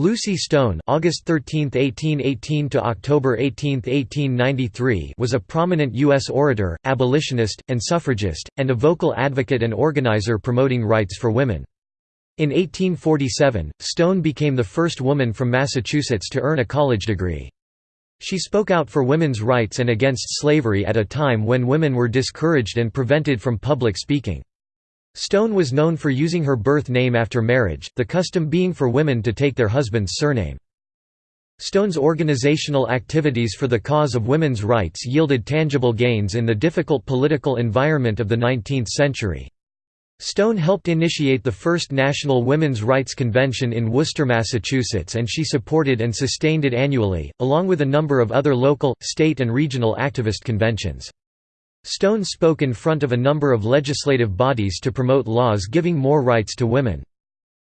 Lucy Stone August 13, 1818 to October 18, 1893 was a prominent U.S. orator, abolitionist, and suffragist, and a vocal advocate and organizer promoting rights for women. In 1847, Stone became the first woman from Massachusetts to earn a college degree. She spoke out for women's rights and against slavery at a time when women were discouraged and prevented from public speaking. Stone was known for using her birth name after marriage, the custom being for women to take their husband's surname. Stone's organizational activities for the cause of women's rights yielded tangible gains in the difficult political environment of the 19th century. Stone helped initiate the first National Women's Rights Convention in Worcester, Massachusetts and she supported and sustained it annually, along with a number of other local, state and regional activist conventions. Stone spoke in front of a number of legislative bodies to promote laws giving more rights to women.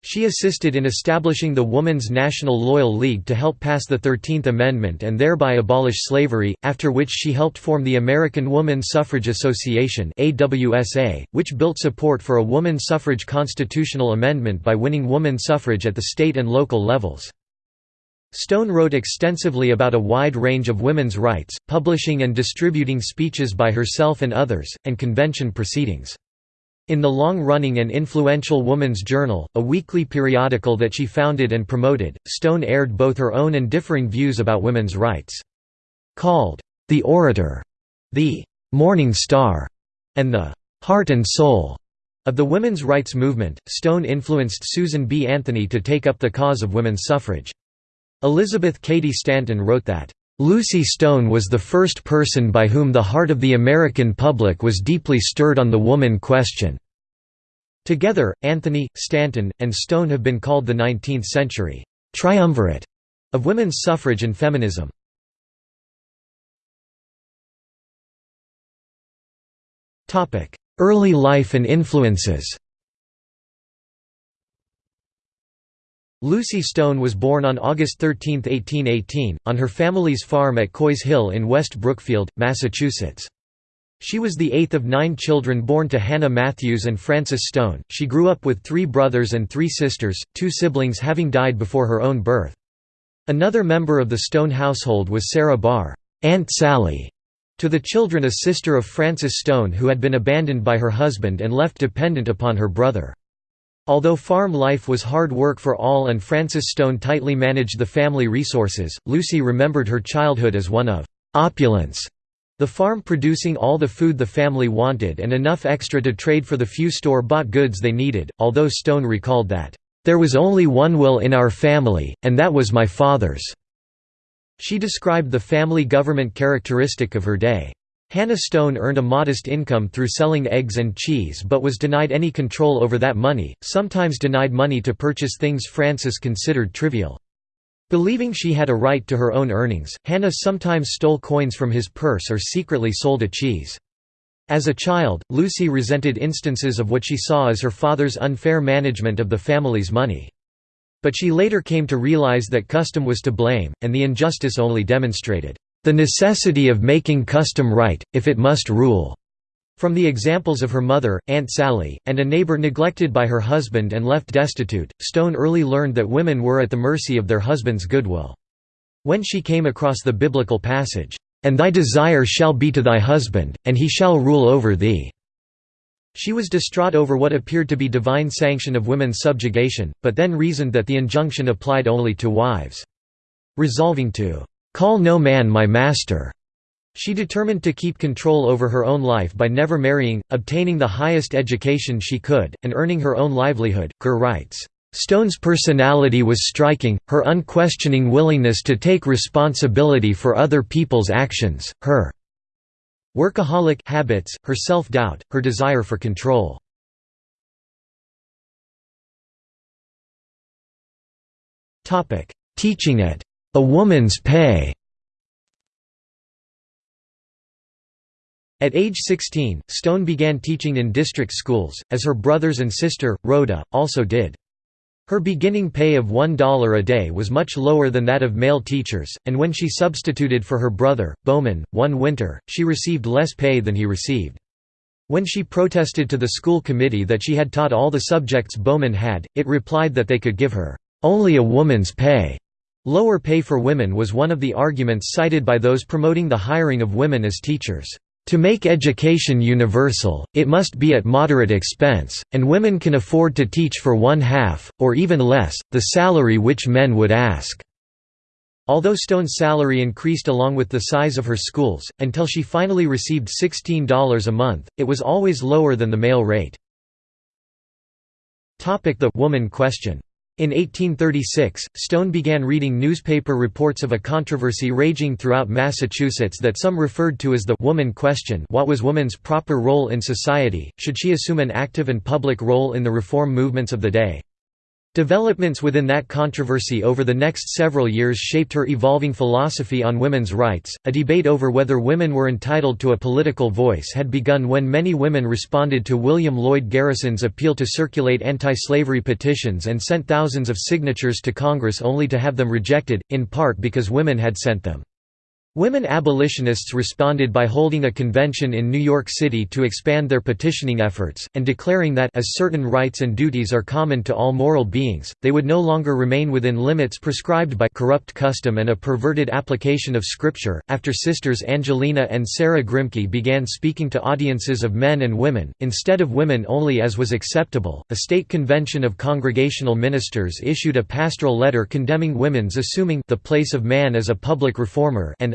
She assisted in establishing the Woman's National Loyal League to help pass the Thirteenth Amendment and thereby abolish slavery, after which she helped form the American Woman Suffrage Association which built support for a woman suffrage constitutional amendment by winning woman suffrage at the state and local levels. Stone wrote extensively about a wide range of women's rights, publishing and distributing speeches by herself and others, and convention proceedings. In the long-running and influential Woman's Journal, a weekly periodical that she founded and promoted, Stone aired both her own and differing views about women's rights. Called, "'The Orator'", the "'Morning Star' and the "'Heart and Soul' of the women's rights movement, Stone influenced Susan B. Anthony to take up the cause of women's suffrage. Elizabeth Cady Stanton wrote that, "...Lucy Stone was the first person by whom the heart of the American public was deeply stirred on the woman question." Together, Anthony, Stanton, and Stone have been called the 19th-century triumvirate of women's suffrage and feminism. Early life and influences Lucy Stone was born on August 13, 1818, on her family's farm at Coy's Hill in West Brookfield, Massachusetts. She was the eighth of nine children born to Hannah Matthews and Francis Stone. She grew up with three brothers and three sisters, two siblings having died before her own birth. Another member of the Stone household was Sarah Barr, Aunt Sally, to the children a sister of Francis Stone who had been abandoned by her husband and left dependent upon her brother. Although farm life was hard work for all and Francis Stone tightly managed the family resources, Lucy remembered her childhood as one of opulence, the farm producing all the food the family wanted and enough extra to trade for the few store-bought goods they needed, although Stone recalled that, "...there was only one will in our family, and that was my father's." She described the family government characteristic of her day. Hannah Stone earned a modest income through selling eggs and cheese but was denied any control over that money, sometimes denied money to purchase things Francis considered trivial. Believing she had a right to her own earnings, Hannah sometimes stole coins from his purse or secretly sold a cheese. As a child, Lucy resented instances of what she saw as her father's unfair management of the family's money. But she later came to realize that custom was to blame, and the injustice only demonstrated the necessity of making custom right, if it must rule. From the examples of her mother, Aunt Sally, and a neighbor neglected by her husband and left destitute, Stone early learned that women were at the mercy of their husband's goodwill. When she came across the biblical passage, "'And thy desire shall be to thy husband, and he shall rule over thee'", she was distraught over what appeared to be divine sanction of women's subjugation, but then reasoned that the injunction applied only to wives. Resolving to "'Call no man my master' She determined to keep control over her own life by never marrying, obtaining the highest education she could, and earning her own livelihood. Kerr writes, Stone's personality was striking, her unquestioning willingness to take responsibility for other people's actions, her workaholic habits, her self-doubt, her desire for control. Teaching at a Woman's Pay At age 16, Stone began teaching in district schools, as her brothers and sister, Rhoda, also did. Her beginning pay of $1 a day was much lower than that of male teachers, and when she substituted for her brother, Bowman, one winter, she received less pay than he received. When she protested to the school committee that she had taught all the subjects Bowman had, it replied that they could give her "'Only a woman's pay' Lower pay for women was one of the arguments cited by those promoting the hiring of women as teachers. To make education universal, it must be at moderate expense, and women can afford to teach for one half, or even less, the salary which men would ask. Although Stone's salary increased along with the size of her schools, until she finally received $16 a month, it was always lower than the male rate. The woman question in 1836, Stone began reading newspaper reports of a controversy raging throughout Massachusetts that some referred to as the «woman question» what was woman's proper role in society, should she assume an active and public role in the reform movements of the day? Developments within that controversy over the next several years shaped her evolving philosophy on women's rights. A debate over whether women were entitled to a political voice had begun when many women responded to William Lloyd Garrison's appeal to circulate anti slavery petitions and sent thousands of signatures to Congress only to have them rejected, in part because women had sent them. Women abolitionists responded by holding a convention in New York City to expand their petitioning efforts, and declaring that as certain rights and duties are common to all moral beings, they would no longer remain within limits prescribed by corrupt custom and a perverted application of Scripture. After sisters Angelina and Sarah Grimke began speaking to audiences of men and women, instead of women only as was acceptable, a state convention of congregational ministers issued a pastoral letter condemning women's assuming the place of man as a public reformer and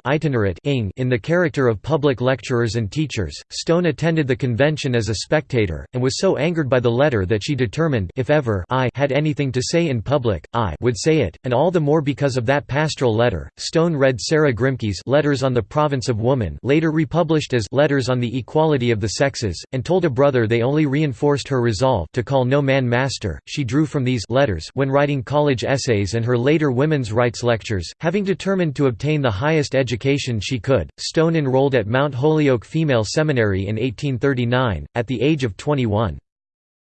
in the character of public lecturers and teachers. Stone attended the convention as a spectator, and was so angered by the letter that she determined if ever I had anything to say in public, I would say it, and all the more because of that pastoral letter. Stone read Sarah Grimke's Letters on the Province of Woman later republished as Letters on the Equality of the Sexes, and told a brother they only reinforced her resolve to call no man master. She drew from these letters when writing college essays and her later women's rights lectures, having determined to obtain the highest education education she could. Stone enrolled at Mount Holyoke Female Seminary in 1839, at the age of 21.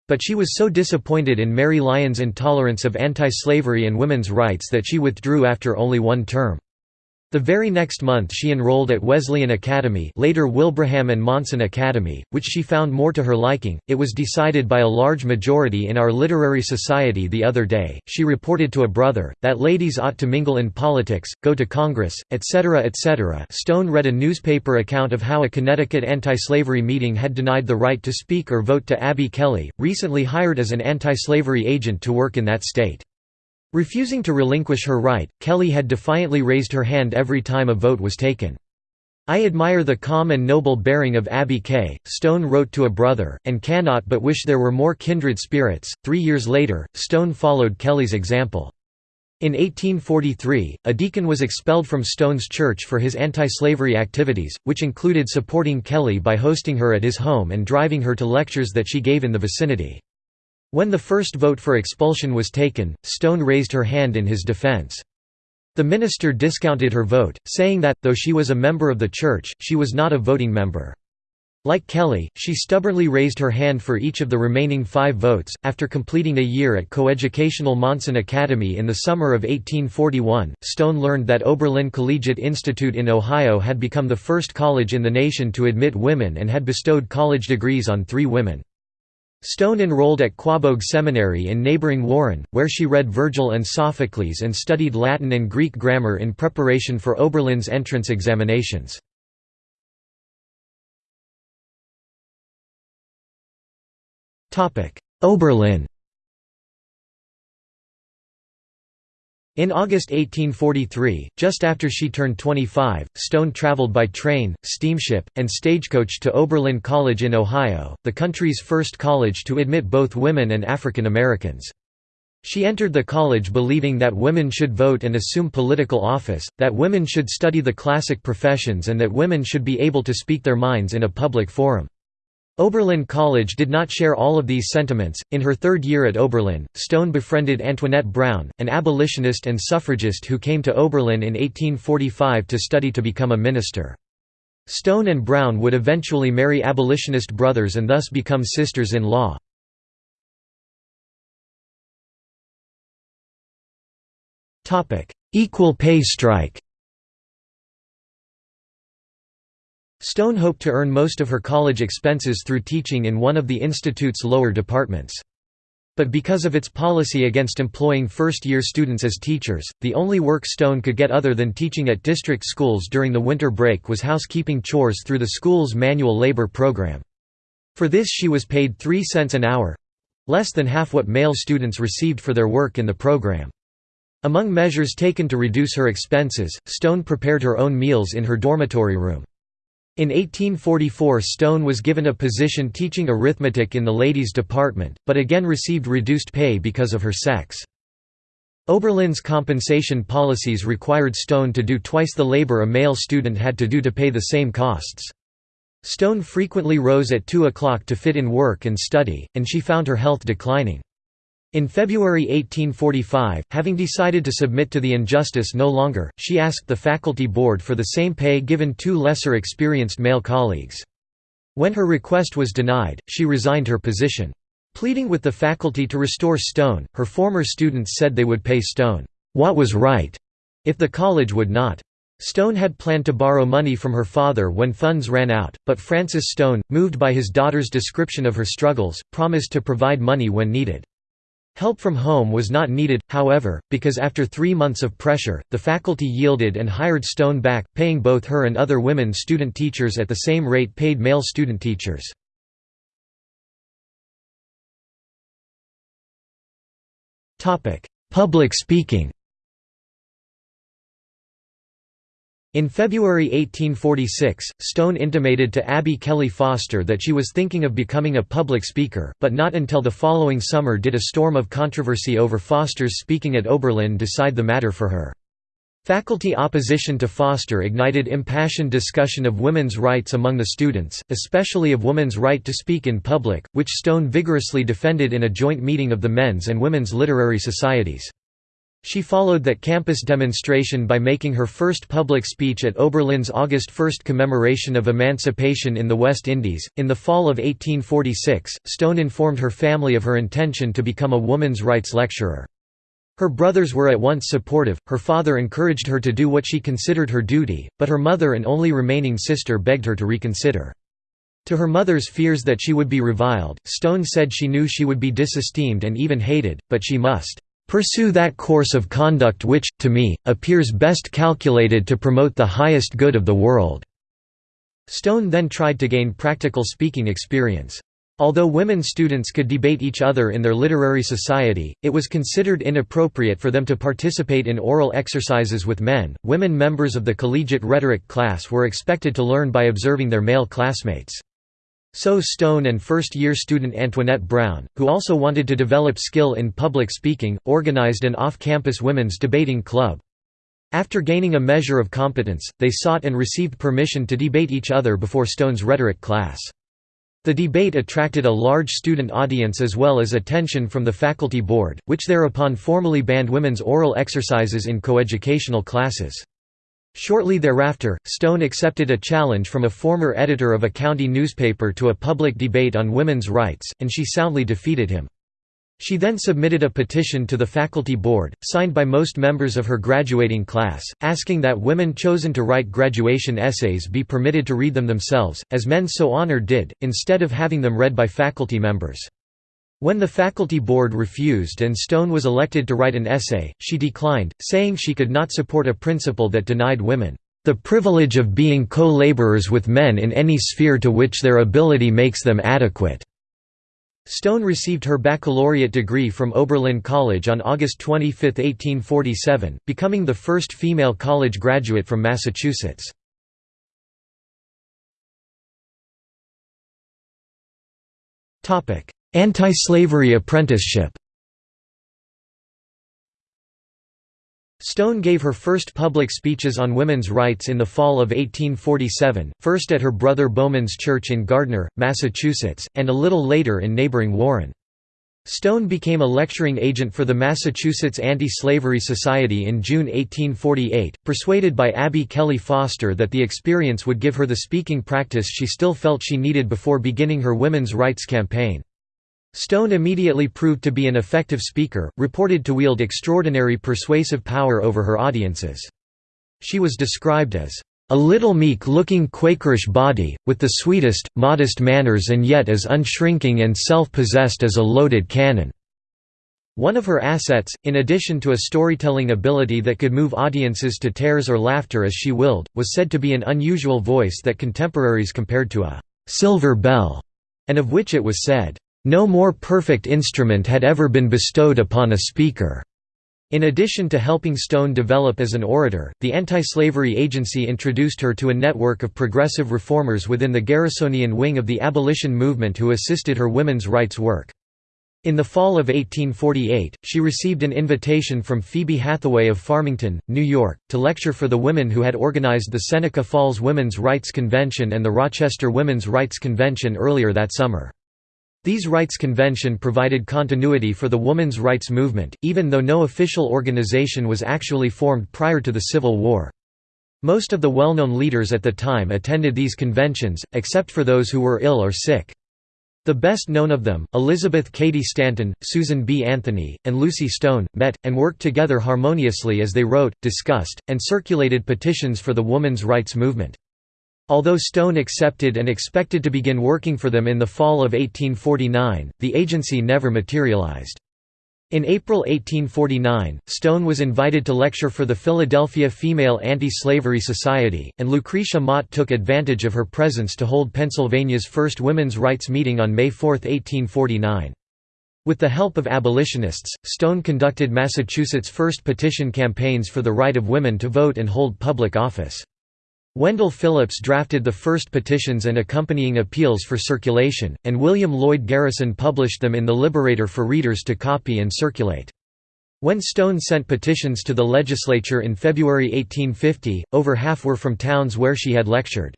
But she was so disappointed in Mary Lyon's intolerance of anti-slavery and women's rights that she withdrew after only one term. The very next month she enrolled at Wesleyan Academy later Wilbraham and Monson Academy, which she found more to her liking. It was decided by a large majority in our literary society the other day, she reported to a brother, that ladies ought to mingle in politics, go to Congress, etc. etc. Stone read a newspaper account of how a Connecticut anti-slavery meeting had denied the right to speak or vote to Abby Kelley, recently hired as an anti-slavery agent to work in that state. Refusing to relinquish her right, Kelley had defiantly raised her hand every time a vote was taken. I admire the calm and noble bearing of Abby K. Stone wrote to a brother, and cannot but wish there were more kindred spirits. Three years later, Stone followed Kelley's example. In 1843, a deacon was expelled from Stone's church for his anti-slavery activities, which included supporting Kelley by hosting her at his home and driving her to lectures that she gave in the vicinity. When the first vote for expulsion was taken, Stone raised her hand in his defense. The minister discounted her vote, saying that, though she was a member of the church, she was not a voting member. Like Kelley, she stubbornly raised her hand for each of the remaining five votes. After completing a year at coeducational Monson Academy in the summer of 1841, Stone learned that Oberlin Collegiate Institute in Ohio had become the first college in the nation to admit women and had bestowed college degrees on three women. Stone enrolled at Quaboag Seminary in neighboring Warren, where she read Virgil and Sophocles and studied Latin and Greek grammar in preparation for Oberlin's entrance examinations. Oberlin In August 1843, just after she turned 25, Stone traveled by train, steamship, and stagecoach to Oberlin College in Ohio, the country's first college to admit both women and African Americans. She entered the college believing that women should vote and assume political office, that women should study the classic professions and that women should be able to speak their minds in a public forum. Oberlin College did not share all of these sentiments. In her third year at Oberlin, Stone befriended Antoinette Brown, an abolitionist and suffragist who came to Oberlin in 1845 to study to become a minister. Stone and Brown would eventually marry abolitionist brothers and thus become sisters-in-law. Equal pay strike Stone hoped to earn most of her college expenses through teaching in one of the institute's lower departments. But because of its policy against employing first-year students as teachers, the only work Stone could get other than teaching at district schools during the winter break was housekeeping chores through the school's manual labor program. For this she was paid 3 cents an hour—less than half what male students received for their work in the program. Among measures taken to reduce her expenses, Stone prepared her own meals in her dormitory room. In 1844 Stone was given a position teaching arithmetic in the ladies' department, but again received reduced pay because of her sex. Oberlin's compensation policies required Stone to do twice the labor a male student had to do to pay the same costs. Stone frequently rose at 2 o'clock to fit in work and study, and she found her health declining. In February 1845, having decided to submit to the injustice no longer, she asked the faculty board for the same pay given two lesser experienced male colleagues. When her request was denied, she resigned her position. Pleading with the faculty to restore Stone, her former students said they would pay Stone, "...what was right," if the college would not. Stone had planned to borrow money from her father when funds ran out, but Francis Stone, moved by his daughter's description of her struggles, promised to provide money when needed. Help from home was not needed, however, because after three months of pressure, the faculty yielded and hired Stone back, paying both her and other women student teachers at the same rate paid male student teachers. Public speaking In February 1846, Stone intimated to Abby Kelley Foster that she was thinking of becoming a public speaker, but not until the following summer did a storm of controversy over Foster's speaking at Oberlin decide the matter for her. Faculty opposition to Foster ignited impassioned discussion of women's rights among the students, especially of women's right to speak in public, which Stone vigorously defended in a joint meeting of the men's and women's literary societies. She followed that campus demonstration by making her first public speech at Oberlin's August 1 commemoration of emancipation in the West Indies. In the fall of 1846, Stone informed her family of her intention to become a woman's rights lecturer. Her brothers were at once supportive, her father encouraged her to do what she considered her duty, but her mother and only remaining sister begged her to reconsider. To her mother's fears that she would be reviled, Stone said she knew she would be disesteemed and even hated, but she must Pursue that course of conduct which, to me, appears best calculated to promote the highest good of the world." Stone then tried to gain practical speaking experience. Although women students could debate each other in their literary society, it was considered inappropriate for them to participate in oral exercises with men. Women members of the collegiate rhetoric class were expected to learn by observing their male classmates. So Stone and first-year student Antoinette Brown, who also wanted to develop skill in public speaking, organized an off-campus women's debating club. After gaining a measure of competence, they sought and received permission to debate each other before Stone's rhetoric class. The debate attracted a large student audience as well as attention from the faculty board, which thereupon formally banned women's oral exercises in coeducational classes. Shortly thereafter, Stone accepted a challenge from a former editor of a county newspaper to a public debate on women's rights, and she soundly defeated him. She then submitted a petition to the faculty board, signed by most members of her graduating class, asking that women chosen to write graduation essays be permitted to read them themselves, as men so honored did, instead of having them read by faculty members. When the faculty board refused and Stone was elected to write an essay, she declined, saying she could not support a principle that denied women, "...the privilege of being co-laborers with men in any sphere to which their ability makes them adequate." Stone received her baccalaureate degree from Oberlin College on August 25, 1847, becoming the first female college graduate from Massachusetts. Topic: Anti-slavery apprenticeship Stone gave her first public speeches on women's rights in the fall of 1847, first at her brother Bowman's church in Gardner, Massachusetts, and a little later in neighboring Warren. Stone became a lecturing agent for the Massachusetts Anti-Slavery Society in June 1848, persuaded by Abby Kelley Foster that the experience would give her the speaking practice she still felt she needed before beginning her women's rights campaign. Stone immediately proved to be an effective speaker, reported to wield extraordinary persuasive power over her audiences. She was described as a little meek-looking Quakerish body, with the sweetest, modest manners and yet as unshrinking and self-possessed as a loaded cannon." One of her assets, in addition to a storytelling ability that could move audiences to tears or laughter as she willed, was said to be an unusual voice that contemporaries compared to a «silver bell», and of which it was said, "...no more perfect instrument had ever been bestowed upon a speaker." In addition to helping Stone develop as an orator, the Anti-Slavery Agency introduced her to a network of progressive reformers within the Garrisonian wing of the abolition movement who assisted her women's rights work. In the fall of 1848, she received an invitation from Phoebe Hathaway of Farmington, New York, to lecture for the women who had organized the Seneca Falls Women's Rights Convention and the Rochester Women's Rights Convention earlier that summer. These rights convention provided continuity for the women's rights movement, even though no official organization was actually formed prior to the Civil War. Most of the well-known leaders at the time attended these conventions, except for those who were ill or sick. The best known of them, Elizabeth Cady Stanton, Susan B. Anthony, and Lucy Stone, met, and worked together harmoniously as they wrote, discussed, and circulated petitions for the women's rights movement. Although Stone accepted and expected to begin working for them in the fall of 1849, the agency never materialized. In April 1849, Stone was invited to lecture for the Philadelphia Female Anti-Slavery Society, and Lucretia Mott took advantage of her presence to hold Pennsylvania's first women's rights meeting on May 4, 1849. With the help of abolitionists, Stone conducted Massachusetts' first petition campaigns for the right of women to vote and hold public office. Wendell Phillips drafted the first petitions and accompanying appeals for circulation, and William Lloyd Garrison published them in The Liberator for readers to copy and circulate. When Stone sent petitions to the legislature in February 1850, over half were from towns where she had lectured.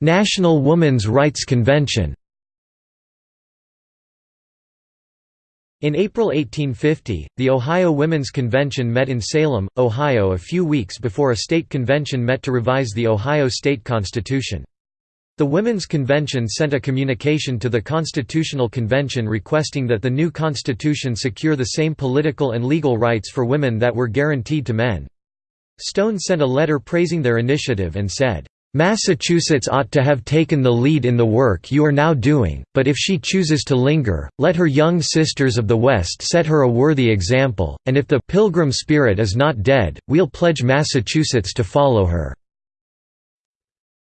National Woman's Rights Convention In April 1850, the Ohio Women's Convention met in Salem, Ohio a few weeks before a state convention met to revise the Ohio state constitution. The Women's Convention sent a communication to the Constitutional Convention requesting that the new constitution secure the same political and legal rights for women that were guaranteed to men. Stone sent a letter praising their initiative and said, Massachusetts ought to have taken the lead in the work you are now doing, but if she chooses to linger, let her young sisters of the West set her a worthy example, and if the «Pilgrim spirit is not dead, we'll pledge Massachusetts to follow her."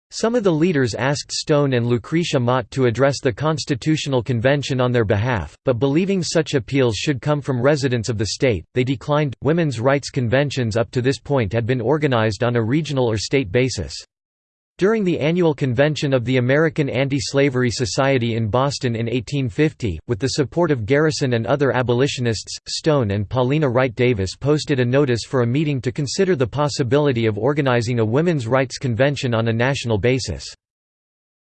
Some of the leaders asked Stone and Lucretia Mott to address the Constitutional Convention on their behalf, but believing such appeals should come from residents of the state, they declined. Women's rights conventions up to this point had been organized on a regional or state basis. During the annual convention of the American Anti-Slavery Society in Boston in 1850, with the support of Garrison and other abolitionists, Stone and Paulina Wright Davis posted a notice for a meeting to consider the possibility of organizing a women's rights convention on a national basis.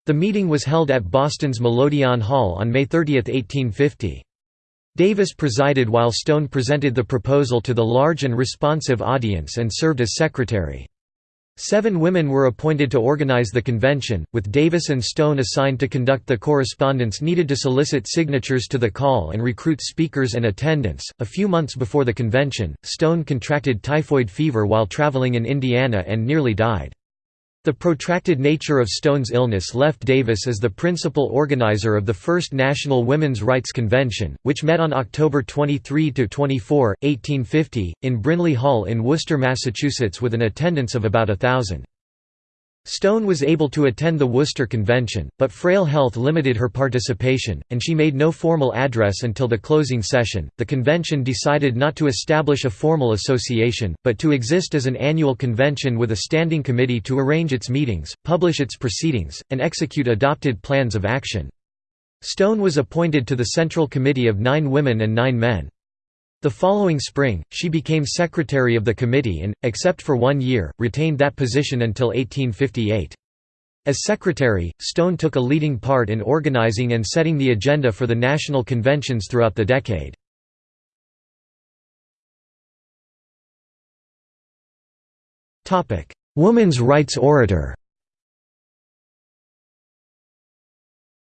The meeting was held at Boston's Melodeon Hall on May 30, 1850. Davis presided while Stone presented the proposal to the large and responsive audience and served as secretary. Seven women were appointed to organize the convention, with Davis and Stone assigned to conduct the correspondence needed to solicit signatures to the call and recruit speakers and attendants. A few months before the convention, Stone contracted typhoid fever while traveling in Indiana and nearly died. The protracted nature of Stone's illness left Davis as the principal organizer of the First National Women's Rights Convention, which met on October 23–24, 1850, in Brinley Hall in Worcester, Massachusetts with an attendance of about a thousand. Stone was able to attend the Worcester Convention, but frail health limited her participation, and she made no formal address until the closing session. The convention decided not to establish a formal association, but to exist as an annual convention with a standing committee to arrange its meetings, publish its proceedings, and execute adopted plans of action. Stone was appointed to the Central Committee of nine women and nine men. The following spring, she became secretary of the committee and, except for one year, retained that position until 1858. As secretary, Stone took a leading part in organizing and setting the agenda for the national conventions throughout the decade. Woman's rights orator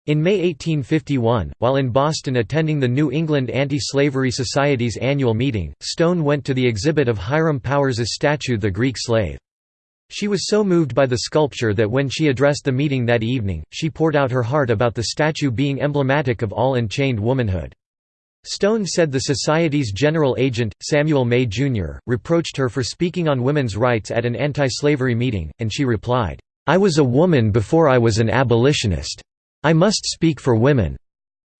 In May 1851, while in Boston attending the New England Anti-Slavery Society's annual meeting, Stone went to the exhibit of Hiram Powers's statue The Greek Slave. She was so moved by the sculpture that when she addressed the meeting that evening, she poured out her heart about the statue being emblematic of all enchained womanhood. Stone said the Society's general agent, Samuel May, Jr., reproached her for speaking on women's rights at an anti-slavery meeting, and she replied, "'I was a woman before I was an abolitionist. I must speak for women.'"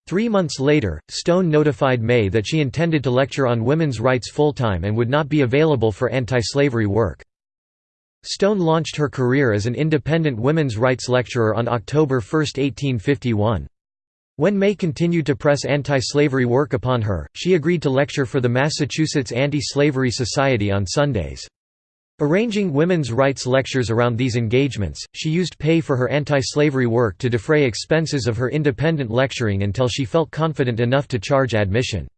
Three months later, Stone notified May that she intended to lecture on women's rights full-time and would not be available for anti-slavery work. Stone launched her career as an independent women's rights lecturer on October 1, 1851. When May continued to press anti-slavery work upon her, she agreed to lecture for the Massachusetts Anti-Slavery Society on Sundays. Arranging women's rights lectures around these engagements, she used pay for her anti-slavery work to defray expenses of her independent lecturing until she felt confident enough to charge admission.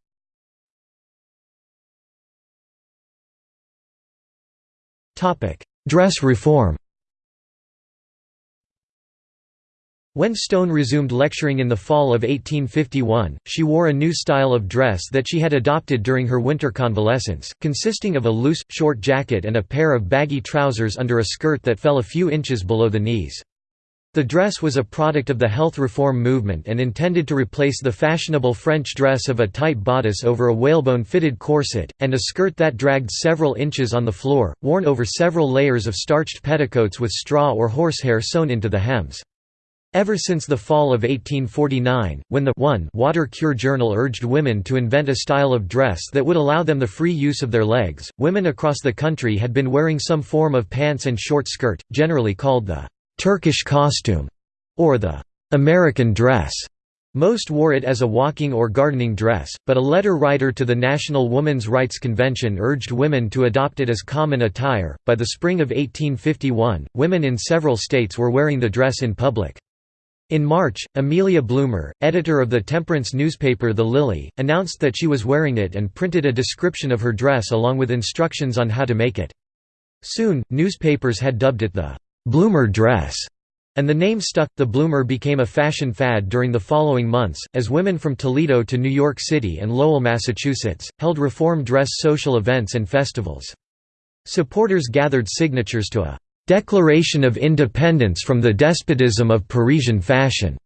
Dress reform When Stone resumed lecturing in the fall of 1851, she wore a new style of dress that she had adopted during her winter convalescence, consisting of a loose, short jacket and a pair of baggy trousers under a skirt that fell a few inches below the knees. The dress was a product of the health reform movement and intended to replace the fashionable French dress of a tight bodice over a whalebone-fitted corset, and a skirt that dragged several inches on the floor, worn over several layers of starched petticoats with straw or horsehair sewn into the hems. Ever since the fall of 1849, when the one Water Cure Journal urged women to invent a style of dress that would allow them the free use of their legs, women across the country had been wearing some form of pants and short skirt, generally called the «Turkish costume» or the «American dress». Most wore it as a walking or gardening dress, but a letter writer to the National Women's Rights Convention urged women to adopt it as common attire. By the spring of 1851, women in several states were wearing the dress in public. In March, Amelia Bloomer, editor of the temperance newspaper The Lily, announced that she was wearing it and printed a description of her dress along with instructions on how to make it. Soon, newspapers had dubbed it the Bloomer dress, and the name stuck. The Bloomer became a fashion fad during the following months, as women from Toledo to New York City and Lowell, Massachusetts, held reform dress social events and festivals. Supporters gathered signatures to a declaration of independence from the despotism of Parisian fashion,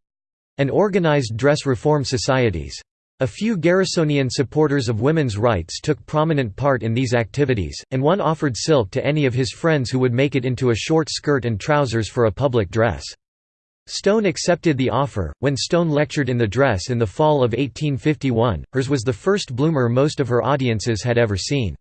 and organized dress reform societies. A few Garrisonian supporters of women's rights took prominent part in these activities, and one offered silk to any of his friends who would make it into a short skirt and trousers for a public dress. Stone accepted the offer. When Stone lectured in the dress in the fall of 1851, hers was the first bloomer most of her audiences had ever seen.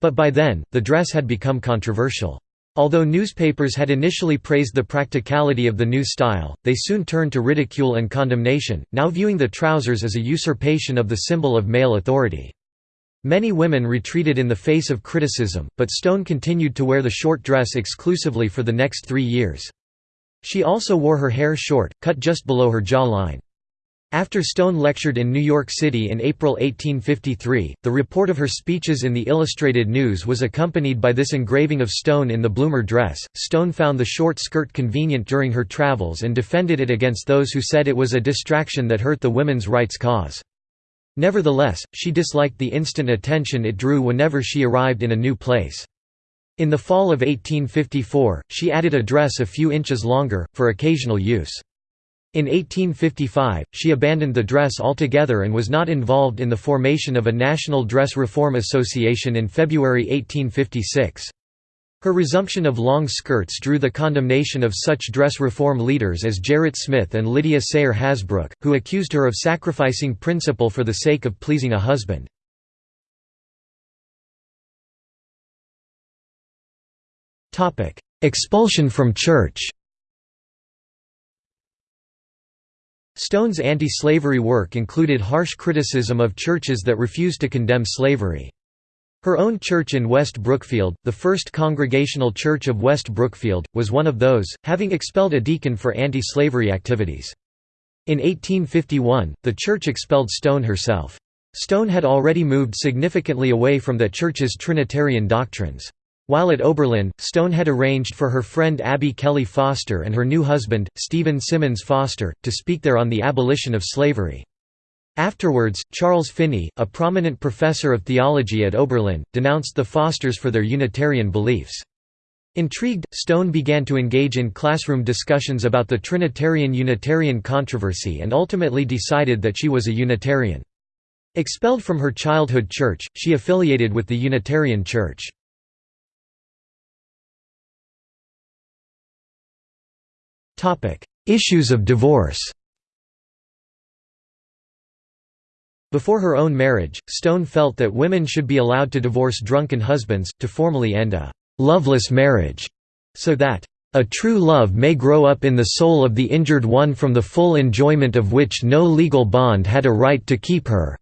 But by then, the dress had become controversial. Although newspapers had initially praised the practicality of the new style, they soon turned to ridicule and condemnation, now viewing the trousers as a usurpation of the symbol of male authority. Many women retreated in the face of criticism, but Stone continued to wear the short dress exclusively for the next three years. She also wore her hair short, cut just below her jawline. After Stone lectured in New York City in April 1853, the report of her speeches in the Illustrated News was accompanied by this engraving of Stone in the bloomer dress. Stone found the short skirt convenient during her travels and defended it against those who said it was a distraction that hurt the women's rights cause. Nevertheless, she disliked the instant attention it drew whenever she arrived in a new place. In the fall of 1854, she added a dress a few inches longer, for occasional use. In 1855, she abandoned the dress altogether and was not involved in the formation of a National Dress Reform Association in February 1856. Her resumption of long skirts drew the condemnation of such dress reform leaders as Gerrit Smith and Lydia Sayre Hasbrouck, who accused her of sacrificing principle for the sake of pleasing a husband. Expulsion from church Stone's anti-slavery work included harsh criticism of churches that refused to condemn slavery. Her own church in West Brookfield, the First Congregational Church of West Brookfield, was one of those, having expelled a deacon for anti-slavery activities. In 1851, the church expelled Stone herself. Stone had already moved significantly away from that church's Trinitarian doctrines. While at Oberlin, Stone had arranged for her friend Abby Kelley Foster and her new husband, Stephen Simmons Foster, to speak there on the abolition of slavery. Afterwards, Charles Finney, a prominent professor of theology at Oberlin, denounced the Fosters for their Unitarian beliefs. Intrigued, Stone began to engage in classroom discussions about the Trinitarian-Unitarian controversy and ultimately decided that she was a Unitarian. Expelled from her childhood church, she affiliated with the Unitarian Church. Issues of divorce Before her own marriage, Stone felt that women should be allowed to divorce drunken husbands, to formally end a «loveless marriage», so that a true love may grow up in the soul of the injured one from the full enjoyment of which no legal bond had a right to keep her.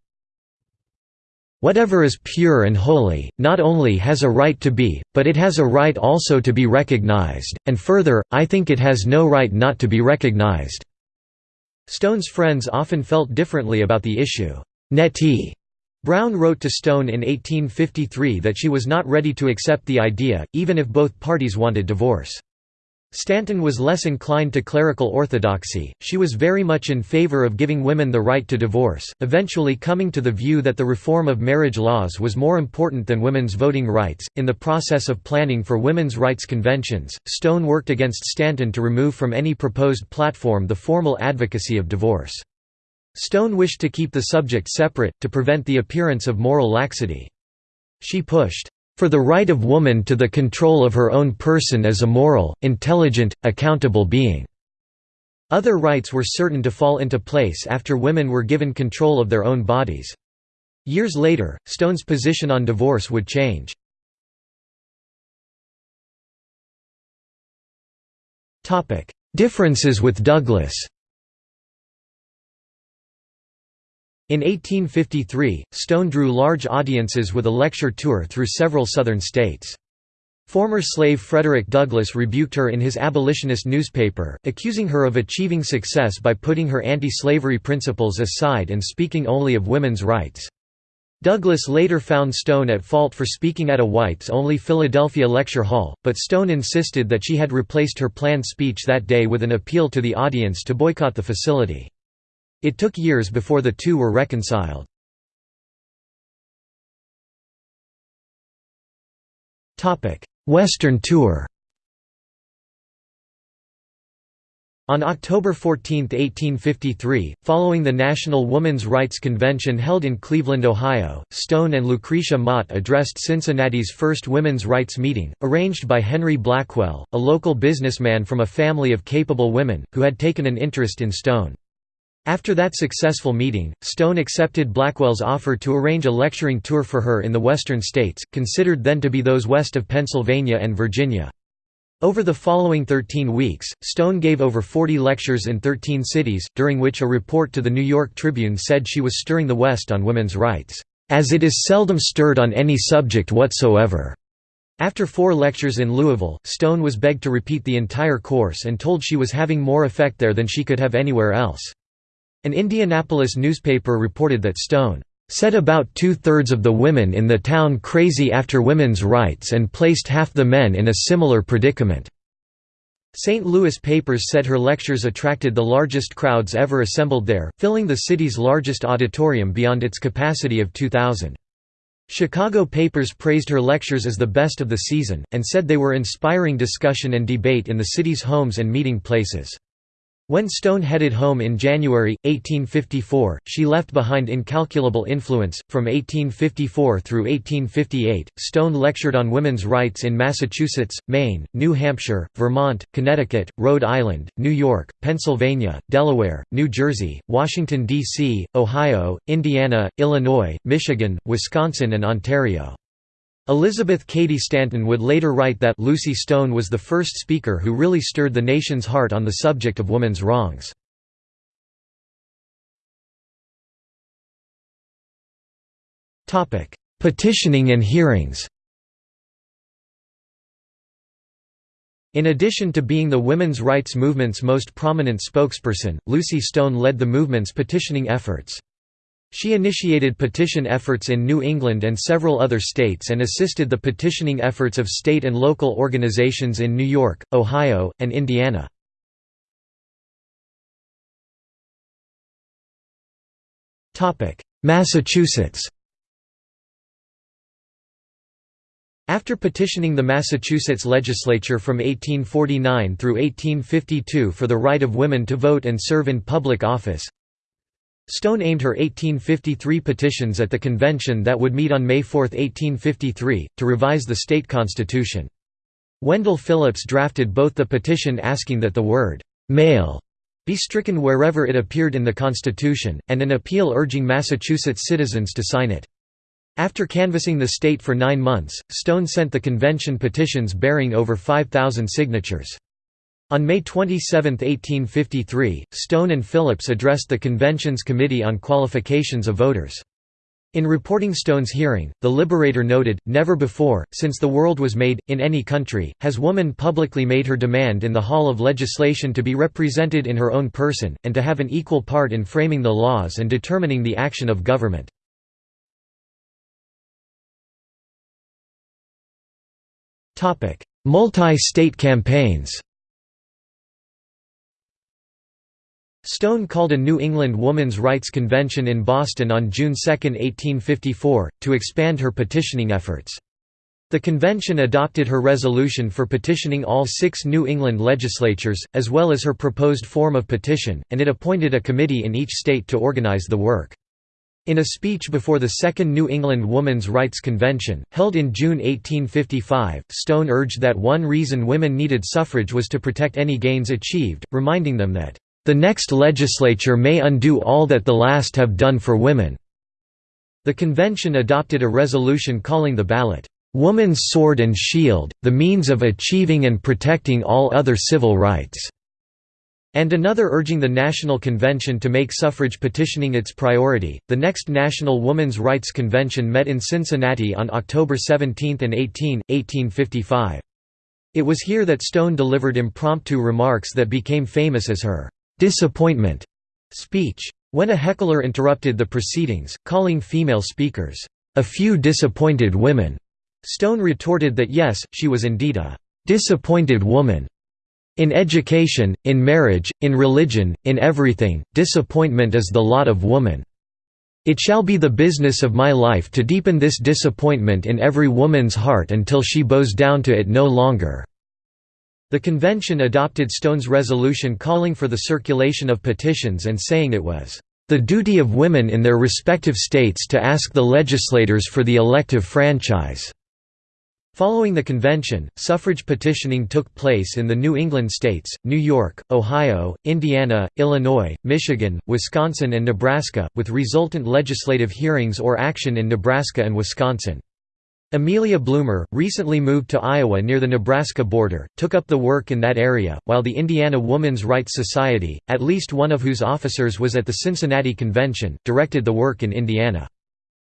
Whatever is pure and holy, not only has a right to be, but it has a right also to be recognized, and further, I think it has no right not to be recognized." Stone's friends often felt differently about the issue. Nettie Brown wrote to Stone in 1853 that she was not ready to accept the idea, even if both parties wanted divorce. Stanton was less inclined to clerical orthodoxy, she was very much in favor of giving women the right to divorce, eventually coming to the view that the reform of marriage laws was more important than women's voting rights. In the process of planning for women's rights conventions, Stone worked against Stanton to remove from any proposed platform the formal advocacy of divorce. Stone wished to keep the subject separate, to prevent the appearance of moral laxity. She pushed for the right of woman to the control of her own person as a moral, intelligent, accountable being." Other rights were certain to fall into place after women were given control of their own bodies. Years later, Stone's position on divorce would change. Differences with Douglass In 1853, Stone drew large audiences with a lecture tour through several Southern states. Former slave Frederick Douglass rebuked her in his abolitionist newspaper, accusing her of achieving success by putting her anti-slavery principles aside and speaking only of women's rights. Douglass later found Stone at fault for speaking at a whites-only Philadelphia lecture hall, but Stone insisted that she had replaced her planned speech that day with an appeal to the audience to boycott the facility. It took years before the two were reconciled. Western tour On October 14, 1853, following the National Woman's Rights Convention held in Cleveland, Ohio, Stone and Lucretia Mott addressed Cincinnati's first women's rights meeting, arranged by Henry Blackwell, a local businessman from a family of capable women, who had taken an interest in Stone. After that successful meeting, Stone accepted Blackwell's offer to arrange a lecturing tour for her in the western states, considered then to be those west of Pennsylvania and Virginia. Over the following 13 weeks, Stone gave over 40 lectures in 13 cities, during which a report to the New York Tribune said she was stirring the West on women's rights, "...as it is seldom stirred on any subject whatsoever." After four lectures in Louisville, Stone was begged to repeat the entire course and told she was having more effect there than she could have anywhere else. An Indianapolis newspaper reported that Stone set about two-thirds of the women in the town crazy after women's rights and placed half the men in a similar predicament." St. Louis papers said her lectures attracted the largest crowds ever assembled there, filling the city's largest auditorium beyond its capacity of 2,000. Chicago papers praised her lectures as the best of the season, and said they were inspiring discussion and debate in the city's homes and meeting places. When Stone headed home in January, 1854, she left behind incalculable influence. From 1854 through 1858, Stone lectured on women's rights in Massachusetts, Maine, New Hampshire, Vermont, Connecticut, Rhode Island, New York, Pennsylvania, Delaware, New Jersey, Washington, D.C., Ohio, Indiana, Illinois, Michigan, Wisconsin, and Ontario. Elizabeth Cady Stanton would later write that Lucy Stone was the first speaker who really stirred the nation's heart on the subject of women's wrongs. Petitioning and hearings In addition to being the women's rights movement's most prominent spokesperson, Lucy Stone led the movement's petitioning efforts. She initiated petition efforts in New England and several other states and assisted the petitioning efforts of state and local organizations in New York, Ohio, and Indiana. Massachusetts After petitioning the Massachusetts legislature from 1849 through 1852 for the right of women to vote and serve in public office, Stone aimed her 1853 petitions at the convention that would meet on May 4, 1853, to revise the state constitution. Wendell Phillips drafted both the petition asking that the word, "'male' be stricken wherever it appeared in the Constitution, and an appeal urging Massachusetts citizens to sign it. After canvassing the state for nine months, Stone sent the convention petitions bearing over 5,000 signatures. On May 27, 1853, Stone and Phillips addressed the convention's Committee on Qualifications of Voters. In reporting Stone's hearing, the Liberator noted, Never before, since the world was made, in any country, has woman publicly made her demand in the hall of legislation to be represented in her own person, and to have an equal part in framing the laws and determining the action of government. Multi-state campaigns Stone called a New England Woman's Rights Convention in Boston on June 2, 1854, to expand her petitioning efforts. The convention adopted her resolution for petitioning all six New England legislatures, as well as her proposed form of petition, and it appointed a committee in each state to organize the work. In a speech before the Second New England Woman's Rights Convention, held in June 1855, Stone urged that one reason women needed suffrage was to protect any gains achieved, reminding them that, "...the next legislature may undo all that the last have done for women." The convention adopted a resolution calling the ballot, "...woman's sword and shield, the means of achieving and protecting all other civil rights." and another urging the National Convention to make suffrage petitioning its priority. The next National Women's Rights Convention met in Cincinnati on October 17 and 18, 1855. It was here that Stone delivered impromptu remarks that became famous as her disappointment speech. When a heckler interrupted the proceedings, calling female speakers, a few disappointed women, Stone retorted that yes, she was indeed a disappointed woman, in education, in marriage, in religion, in everything, disappointment is the lot of woman. It shall be the business of my life to deepen this disappointment in every woman's heart until she bows down to it no longer." The convention adopted Stone's resolution calling for the circulation of petitions and saying it was, "...the duty of women in their respective states to ask the legislators for the elective franchise." Following the convention, suffrage petitioning took place in the New England states, New York, Ohio, Indiana, Illinois, Michigan, Wisconsin and Nebraska, with resultant legislative hearings or action in Nebraska and Wisconsin. Amelia Bloomer, recently moved to Iowa near the Nebraska border, took up the work in that area, while the Indiana Woman's Rights Society, at least one of whose officers was at the Cincinnati Convention, directed the work in Indiana.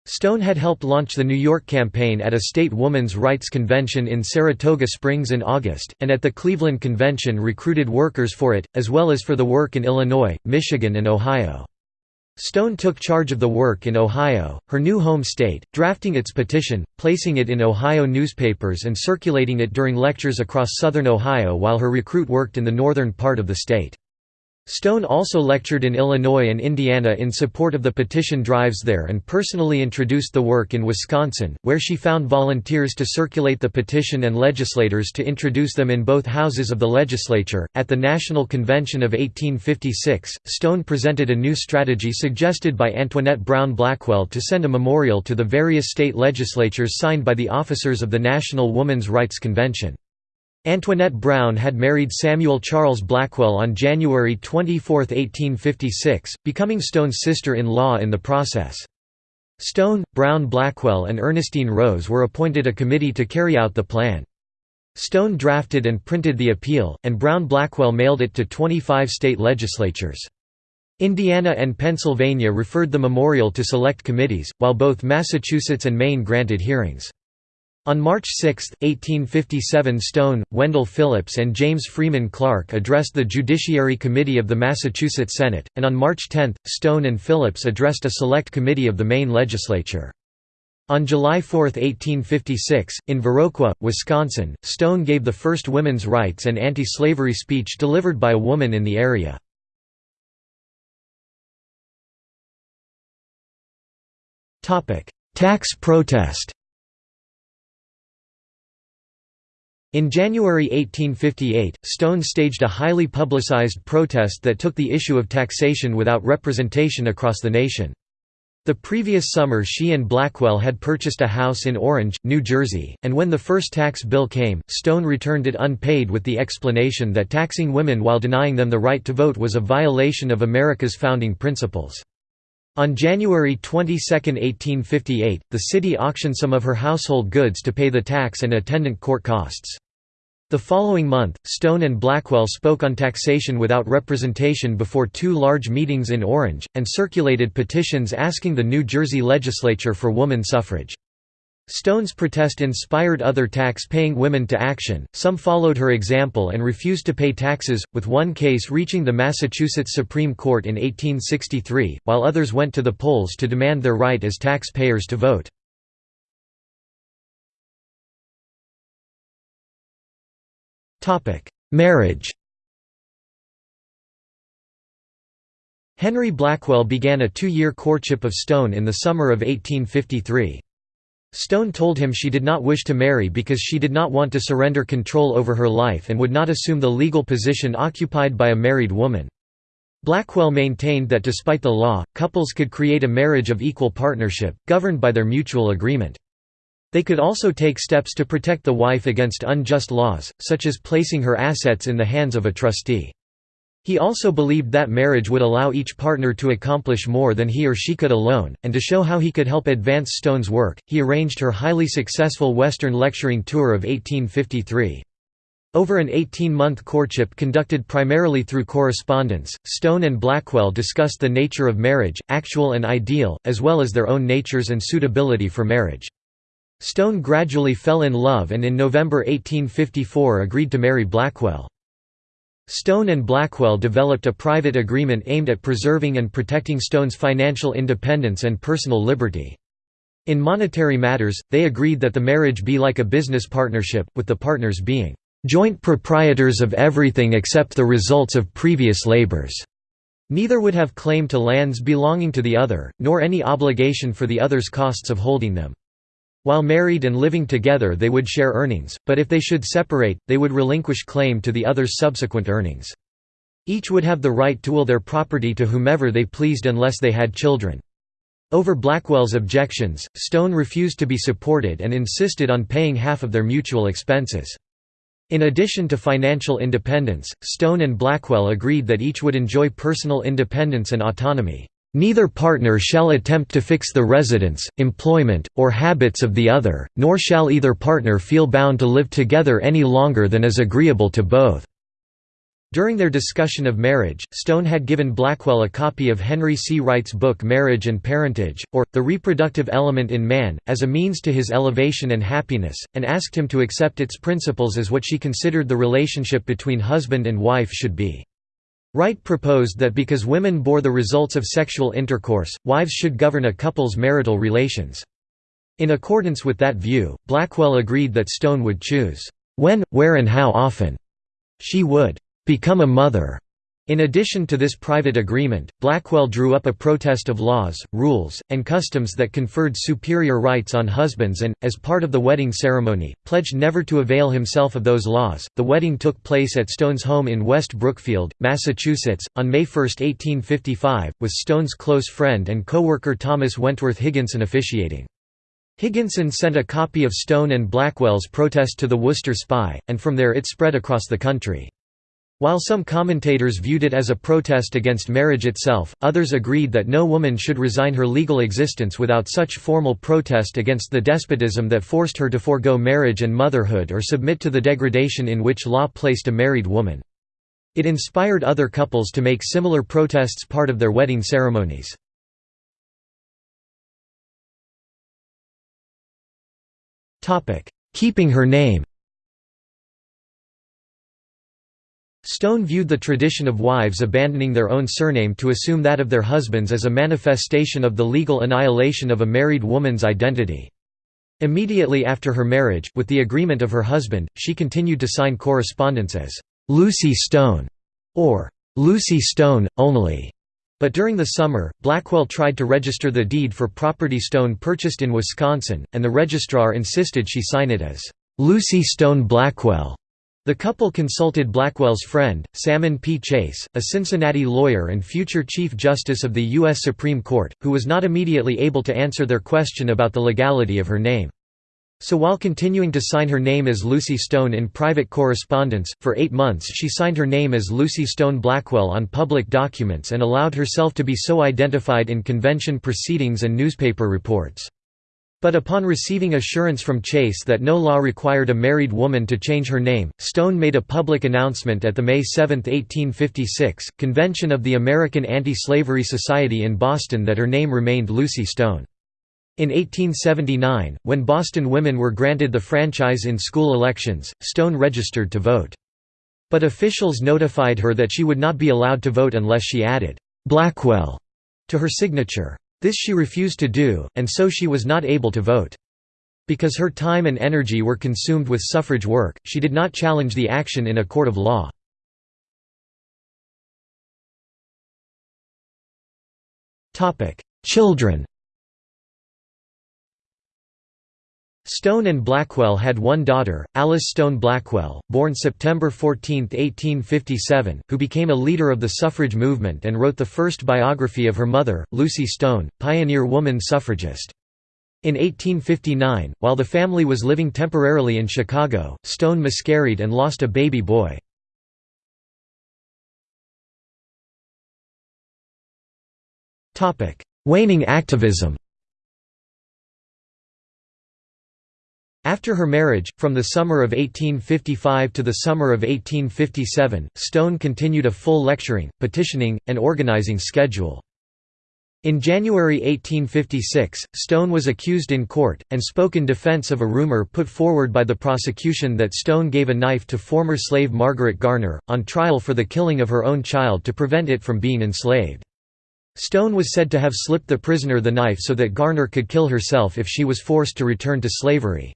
Stone had helped launch the New York campaign at a state women's rights convention in Saratoga Springs in August, and at the Cleveland Convention recruited workers for it, as well as for the work in Illinois, Michigan and Ohio. Stone took charge of the work in Ohio, her new home state, drafting its petition, placing it in Ohio newspapers and circulating it during lectures across southern Ohio while her recruit worked in the northern part of the state. Stone also lectured in Illinois and Indiana in support of the petition drives there and personally introduced the work in Wisconsin, where she found volunteers to circulate the petition and legislators to introduce them in both houses of the legislature. At the National Convention of 1856, Stone presented a new strategy suggested by Antoinette Brown Blackwell to send a memorial to the various state legislatures signed by the officers of the National Woman's Rights Convention. Antoinette Brown had married Samuel Charles Blackwell on January 24, 1856, becoming Stone's sister-in-law in the process. Stone, Brown Blackwell and Ernestine Rose were appointed a committee to carry out the plan. Stone drafted and printed the appeal, and Brown Blackwell mailed it to 25 state legislatures. Indiana and Pennsylvania referred the memorial to select committees, while both Massachusetts and Maine granted hearings. On March 6, 1857 Stone, Wendell Phillips and James Freeman Clarke addressed the Judiciary Committee of the Massachusetts Senate, and on March 10, Stone and Phillips addressed a select committee of the Maine legislature. On July 4, 1856, in Viroqua, Wisconsin, Stone gave the first women's rights and anti-slavery speech delivered by a woman in the area. Tax protest In January 1858, Stone staged a highly publicized protest that took the issue of taxation without representation across the nation. The previous summer she and Blackwell had purchased a house in Orange, New Jersey, and when the first tax bill came, Stone returned it unpaid with the explanation that taxing women while denying them the right to vote was a violation of America's founding principles. On January 22, 1858, the city auctioned some of her household goods to pay the tax and attendant court costs. The following month, Stone and Blackwell spoke on taxation without representation before two large meetings in Orange, and circulated petitions asking the New Jersey legislature for woman suffrage. Stone's protest inspired other tax-paying women to action, some followed her example and refused to pay taxes, with one case reaching the Massachusetts Supreme Court in 1863, while others went to the polls to demand their right as taxpayers to vote. Marriage Henry Blackwell began a two-year courtship of Stone in the summer of 1853. Stone told him she did not wish to marry because she did not want to surrender control over her life and would not assume the legal position occupied by a married woman. Blackwell maintained that despite the law, couples could create a marriage of equal partnership, governed by their mutual agreement. They could also take steps to protect the wife against unjust laws, such as placing her assets in the hands of a trustee. He also believed that marriage would allow each partner to accomplish more than he or she could alone, and to show how he could help advance Stone's work, he arranged her highly successful Western lecturing tour of 1853. Over an 18-month courtship conducted primarily through correspondence, Stone and Blackwell discussed the nature of marriage, actual and ideal, as well as their own natures and suitability for marriage. Stone gradually fell in love and in November 1854 agreed to marry Blackwell. Stone and Blackwell developed a private agreement aimed at preserving and protecting Stone's financial independence and personal liberty. In monetary matters, they agreed that the marriage be like a business partnership, with the partners being joint proprietors of everything except the results of previous labors. Neither would have claim to lands belonging to the other, nor any obligation for the other's costs of holding them. While married and living together they would share earnings, but if they should separate, they would relinquish claim to the other's subsequent earnings. Each would have the right to will their property to whomever they pleased unless they had children. Over Blackwell's objections, Stone refused to be supported and insisted on paying half of their mutual expenses. In addition to financial independence, Stone and Blackwell agreed that each would enjoy personal independence and autonomy. Neither partner shall attempt to fix the residence, employment, or habits of the other, nor shall either partner feel bound to live together any longer than is agreeable to both." During their discussion of marriage, Stone had given Blackwell a copy of Henry C. Wright's book Marriage and Parentage, or, The Reproductive Element in Man, as a means to his elevation and happiness, and asked him to accept its principles as what she considered the relationship between husband and wife should be. Wright proposed that because women bore the results of sexual intercourse, wives should govern a couple's marital relations. In accordance with that view, Blackwell agreed that Stone would choose, "...when, where and how often," she would "...become a mother." In addition to this private agreement, Blackwell drew up a protest of laws, rules, and customs that conferred superior rights on husbands and, as part of the wedding ceremony, pledged never to avail himself of those laws. The wedding took place at Stone's home in West Brookfield, Massachusetts, on May 1, 1855, with Stone's close friend and co-worker Thomas Wentworth Higginson officiating. Higginson sent a copy of Stone and Blackwell's protest to the Worcester Spy, and from there it spread across the country. While some commentators viewed it as a protest against marriage itself, others agreed that no woman should resign her legal existence without such formal protest against the despotism that forced her to forego marriage and motherhood or submit to the degradation in which law placed a married woman. It inspired other couples to make similar protests part of their wedding ceremonies. Keeping her name Stone viewed the tradition of wives abandoning their own surname to assume that of their husbands as a manifestation of the legal annihilation of a married woman's identity. Immediately after her marriage, with the agreement of her husband, she continued to sign correspondence as Lucy Stone or Lucy Stone, only. But during the summer, Blackwell tried to register the deed for property Stone purchased in Wisconsin, and the registrar insisted she sign it as Lucy Stone Blackwell. The couple consulted Blackwell's friend, Salmon P. Chase, a Cincinnati lawyer and future Chief Justice of the U.S. Supreme Court, who was not immediately able to answer their question about the legality of her name. So while continuing to sign her name as Lucy Stone in private correspondence, for eight months she signed her name as Lucy Stone Blackwell on public documents and allowed herself to be so identified in convention proceedings and newspaper reports. But upon receiving assurance from Chase that no law required a married woman to change her name, Stone made a public announcement at the May 7, 1856, convention of the American Anti-Slavery Society in Boston that her name remained Lucy Stone. In 1879, when Boston women were granted the franchise in school elections, Stone registered to vote. But officials notified her that she would not be allowed to vote unless she added, "'Blackwell' to her signature. This she refused to do, and so she was not able to vote. Because her time and energy were consumed with suffrage work, she did not challenge the action in a court of law. Children Stone and Blackwell had one daughter, Alice Stone Blackwell, born September 14, 1857, who became a leader of the suffrage movement and wrote the first biography of her mother, Lucy Stone, pioneer woman suffragist. In 1859, while the family was living temporarily in Chicago, Stone miscarried and lost a baby boy. Waning activism After her marriage, from the summer of 1855 to the summer of 1857, Stone continued a full lecturing, petitioning, and organizing schedule. In January 1856, Stone was accused in court, and spoke in defense of a rumor put forward by the prosecution that Stone gave a knife to former slave Margaret Garner, on trial for the killing of her own child to prevent it from being enslaved. Stone was said to have slipped the prisoner the knife so that Garner could kill herself if she was forced to return to slavery.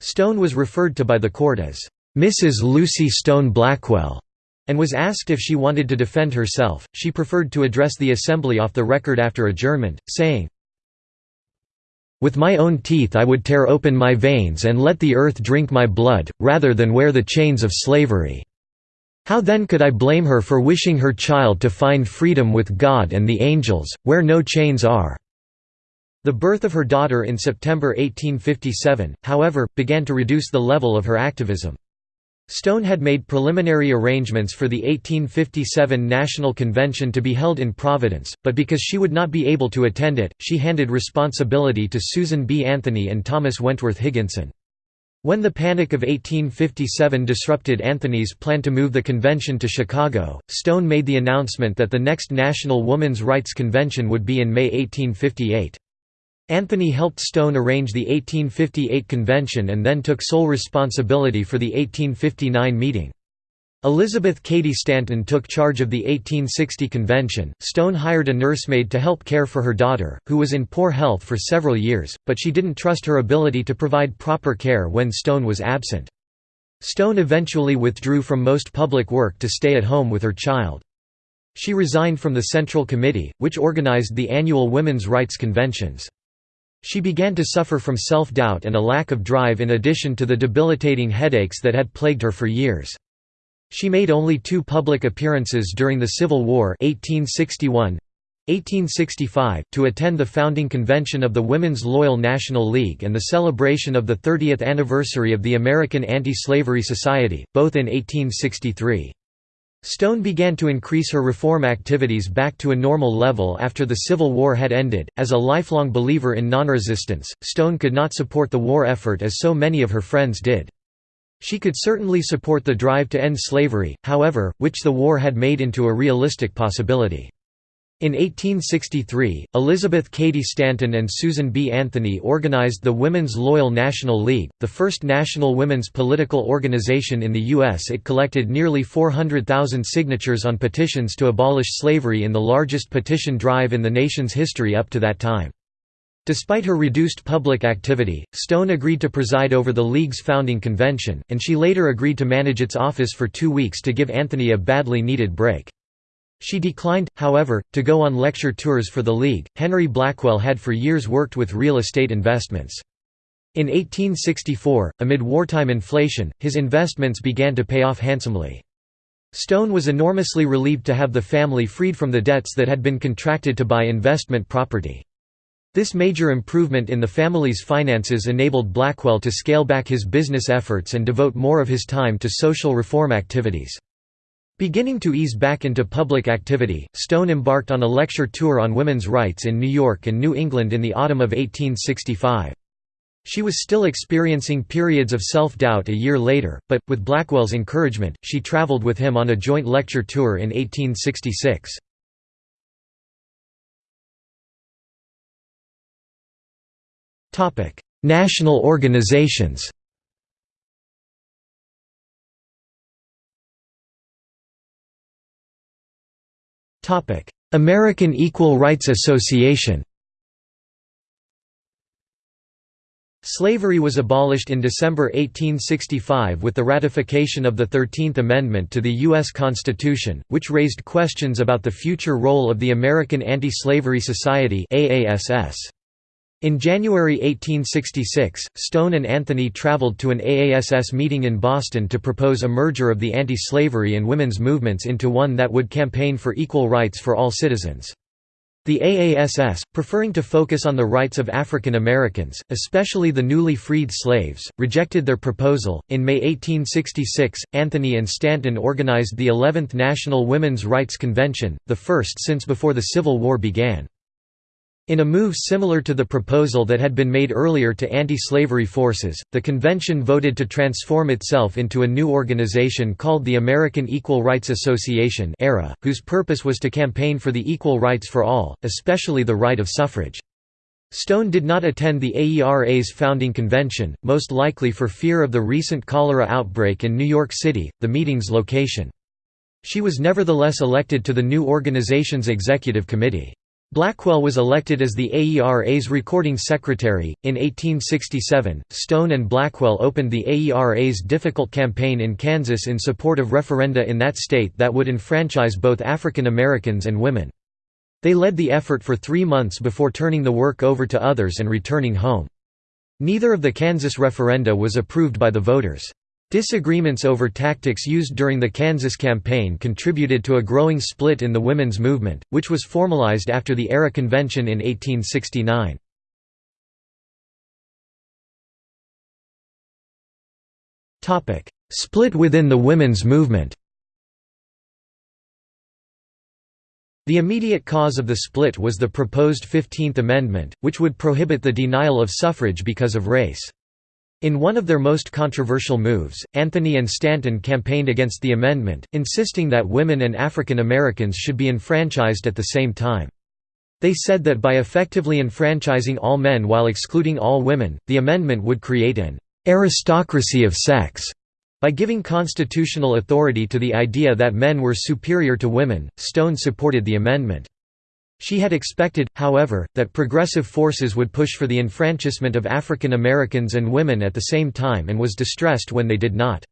Stone was referred to by the court as Mrs. Lucy Stone Blackwell and was asked if she wanted to defend herself. She preferred to address the assembly off the record after adjournment, saying, With my own teeth I would tear open my veins and let the earth drink my blood, rather than wear the chains of slavery. How then could I blame her for wishing her child to find freedom with God and the angels, where no chains are? The birth of her daughter in September 1857, however, began to reduce the level of her activism. Stone had made preliminary arrangements for the 1857 National Convention to be held in Providence, but because she would not be able to attend it, she handed responsibility to Susan B. Anthony and Thomas Wentworth Higginson. When the Panic of 1857 disrupted Anthony's plan to move the convention to Chicago, Stone made the announcement that the next National Woman's Rights Convention would be in May 1858. Anthony helped Stone arrange the 1858 convention and then took sole responsibility for the 1859 meeting. Elizabeth Cady Stanton took charge of the 1860 convention. Stone hired a nursemaid to help care for her daughter, who was in poor health for several years, but she didn't trust her ability to provide proper care when Stone was absent. Stone eventually withdrew from most public work to stay at home with her child. She resigned from the Central Committee, which organized the annual women's rights conventions. She began to suffer from self-doubt and a lack of drive in addition to the debilitating headaches that had plagued her for years. She made only two public appearances during the Civil War 1861 1865, to attend the founding convention of the Women's Loyal National League and the celebration of the 30th anniversary of the American Anti-Slavery Society, both in 1863. Stone began to increase her reform activities back to a normal level after the Civil War had ended. As a lifelong believer in nonresistance, Stone could not support the war effort as so many of her friends did. She could certainly support the drive to end slavery, however, which the war had made into a realistic possibility. In 1863, Elizabeth Cady Stanton and Susan B. Anthony organized the Women's Loyal National League, the first national women's political organization in the U.S. It collected nearly 400,000 signatures on petitions to abolish slavery in the largest petition drive in the nation's history up to that time. Despite her reduced public activity, Stone agreed to preside over the League's founding convention, and she later agreed to manage its office for two weeks to give Anthony a badly needed break. She declined, however, to go on lecture tours for the League. Henry Blackwell had for years worked with real estate investments. In 1864, amid wartime inflation, his investments began to pay off handsomely. Stone was enormously relieved to have the family freed from the debts that had been contracted to buy investment property. This major improvement in the family's finances enabled Blackwell to scale back his business efforts and devote more of his time to social reform activities. Beginning to ease back into public activity, Stone embarked on a lecture tour on women's rights in New York and New England in the autumn of 1865. She was still experiencing periods of self-doubt a year later, but, with Blackwell's encouragement, she traveled with him on a joint lecture tour in 1866. National organizations American Equal Rights Association Slavery was abolished in December 1865 with the ratification of the Thirteenth Amendment to the U.S. Constitution, which raised questions about the future role of the American Anti-Slavery Society In January 1866, Stone and Anthony traveled to an AASS meeting in Boston to propose a merger of the anti-slavery and women's movements into one that would campaign for equal rights for all citizens. The AASS, preferring to focus on the rights of African Americans, especially the newly freed slaves, rejected their proposal. In May 1866, Anthony and Stanton organized the 11th National Women's Rights Convention, the first since before the Civil War began. In a move similar to the proposal that had been made earlier to anti-slavery forces, the convention voted to transform itself into a new organization called the American Equal Rights Association AERA, whose purpose was to campaign for the equal rights for all, especially the right of suffrage. Stone did not attend the AERA's founding convention, most likely for fear of the recent cholera outbreak in New York City, the meeting's location. She was nevertheless elected to the new organization's executive committee. Blackwell was elected as the AERA's recording secretary. In 1867, Stone and Blackwell opened the AERA's difficult campaign in Kansas in support of referenda in that state that would enfranchise both African Americans and women. They led the effort for three months before turning the work over to others and returning home. Neither of the Kansas referenda was approved by the voters. Disagreements over tactics used during the Kansas campaign contributed to a growing split in the women's movement, which was formalized after the AERA convention in 1869. Split within the women's movement The immediate cause of the split was the proposed 15th Amendment, which would prohibit the denial of suffrage because of race. In one of their most controversial moves, Anthony and Stanton campaigned against the amendment, insisting that women and African Americans should be enfranchised at the same time. They said that by effectively enfranchising all men while excluding all women, the amendment would create an aristocracy of sex. By giving constitutional authority to the idea that men were superior to women, Stone supported the amendment. She had expected, however, that progressive forces would push for the enfranchisement of African Americans and women at the same time and was distressed when they did not.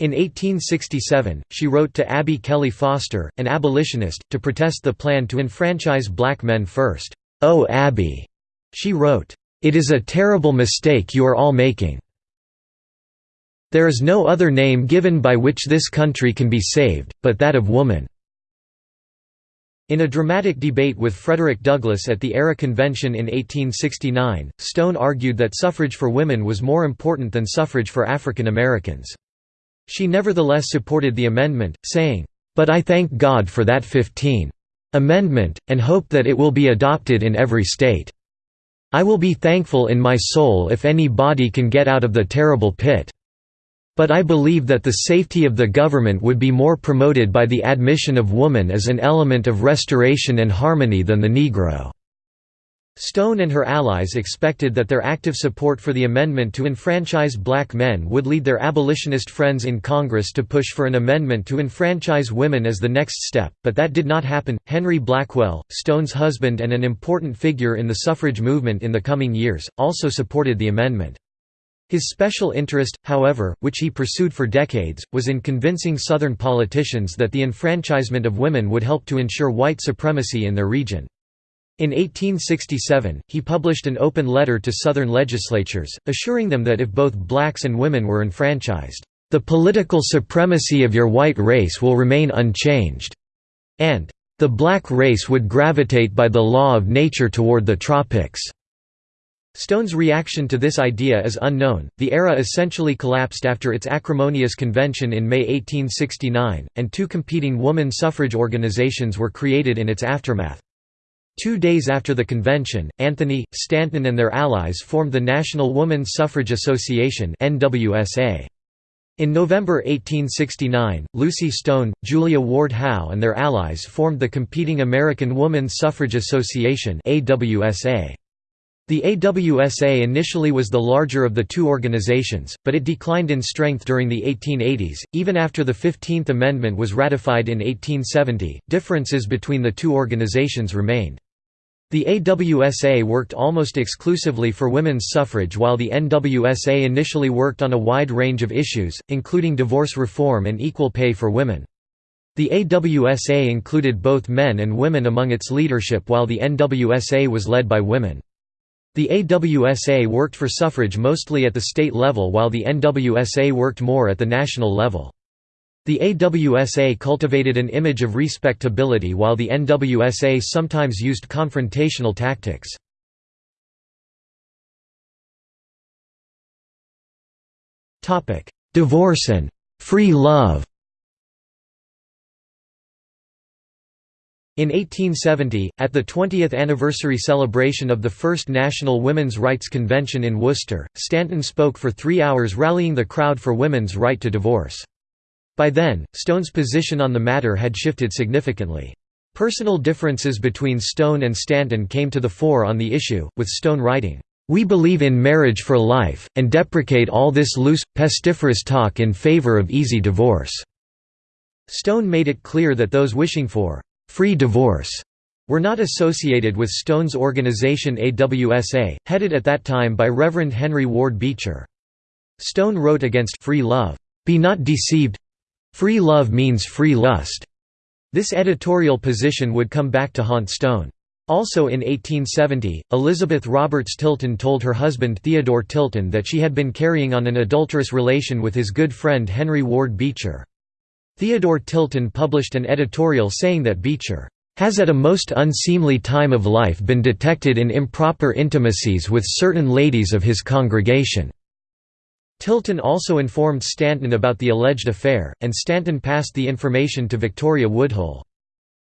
In 1867, she wrote to Abby Kelley Foster, an abolitionist, to protest the plan to enfranchise black men first. "'Oh Abby,' she wrote, "'it is a terrible mistake you are all making. There is no other name given by which this country can be saved, but that of woman.' In a dramatic debate with Frederick Douglass at the AERA Convention in 1869, Stone argued that suffrage for women was more important than suffrage for African Americans. She nevertheless supported the amendment, saying, "'But I thank God for that 15th Amendment, and hope that it will be adopted in every state. I will be thankful in my soul if any body can get out of the terrible pit. But I believe that the safety of the government would be more promoted by the admission of woman as an element of restoration and harmony than the Negro." Stone and her allies expected that their active support for the amendment to enfranchise black men would lead their abolitionist friends in Congress to push for an amendment to enfranchise women as the next step, but that did not happen. Henry Blackwell, Stone's husband and an important figure in the suffrage movement in the coming years, also supported the amendment. His special interest, however, which he pursued for decades, was in convincing Southern politicians that the enfranchisement of women would help to ensure white supremacy in their region. In 1867, he published an open letter to Southern legislatures, assuring them that if both blacks and women were enfranchised, "...the political supremacy of your white race will remain unchanged," and "...the black race would gravitate by the law of nature toward the tropics." Stone's reaction to this idea is unknown. The AERA essentially collapsed after its acrimonious convention in May 1869, and two competing woman suffrage organizations were created in its aftermath. Two days after the convention, Anthony, Stanton and their allies formed the National Woman Suffrage Association In November 1869, Lucy Stone, Julia Ward Howe and their allies formed the competing American Woman Suffrage Association AWSA. The AWSA initially was the larger of the two organizations, but it declined in strength during the 1880s. Even after the 15th Amendment was ratified in 1870, differences between the two organizations remained. The AWSA worked almost exclusively for women's suffrage while the NWSA initially worked on a wide range of issues, including divorce reform and equal pay for women. The AWSA included both men and women among its leadership while the NWSA was led by women. The AWSA worked for suffrage mostly at the state level while the NWSA worked more at the national level. The AWSA cultivated an image of respectability while the NWSA sometimes used confrontational tactics. Divorce and «free love» In 1870, at the 20th anniversary celebration of the First National Women's Rights Convention in Worcester, Stanton spoke for three hours rallying the crowd for women's right to divorce. By then, Stone's position on the matter had shifted significantly. Personal differences between Stone and Stanton came to the fore on the issue, with Stone writing, "...we believe in marriage for life, and deprecate all this loose, pestiferous talk in favor of easy divorce." Stone made it clear that those wishing for «free divorce» were not associated with Stone's organization AWSA, headed at that time by Reverend Henry Ward Beecher. Stone wrote against «free love», "...be not deceived, Free love means free lust. This editorial position would come back to haunt Stone. Also in 1870, Elizabeth Roberts Tilton told her husband Theodore Tilton that she had been carrying on an adulterous relation with his good friend Henry Ward Beecher. Theodore Tilton published an editorial saying that Beecher has at a most unseemly time of life been detected in improper intimacies with certain ladies of his congregation. Tilton also informed Stanton about the alleged affair, and Stanton passed the information to Victoria Woodhull.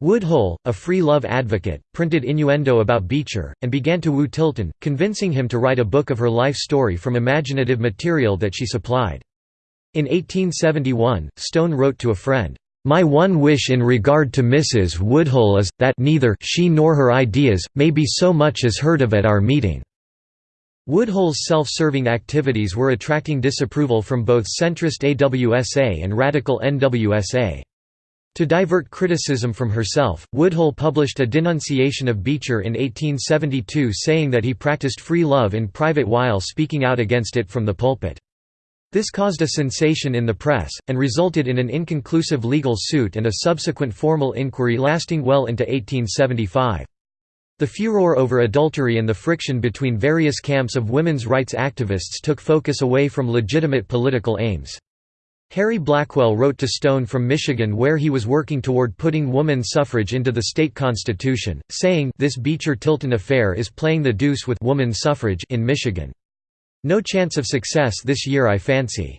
Woodhull, a free love advocate, printed innuendo about Beecher, and began to woo Tilton, convincing him to write a book of her life story from imaginative material that she supplied. In 1871, Stone wrote to a friend, "...my one wish in regard to Mrs. Woodhull is, that neither she nor her ideas, may be so much as heard of at our meeting." Woodhull's self-serving activities were attracting disapproval from both centrist AWSA and radical NWSA. To divert criticism from herself, Woodhull published a denunciation of Beecher in 1872 saying that he practiced free love in private while speaking out against it from the pulpit. This caused a sensation in the press, and resulted in an inconclusive legal suit and a subsequent formal inquiry lasting well into 1875. The furor over adultery and the friction between various camps of women's rights activists took focus away from legitimate political aims. Harry Blackwell wrote to Stone from Michigan where he was working toward putting woman suffrage into the state constitution, saying this Beecher-Tilton affair is playing the deuce with woman suffrage in Michigan. No chance of success this year I fancy.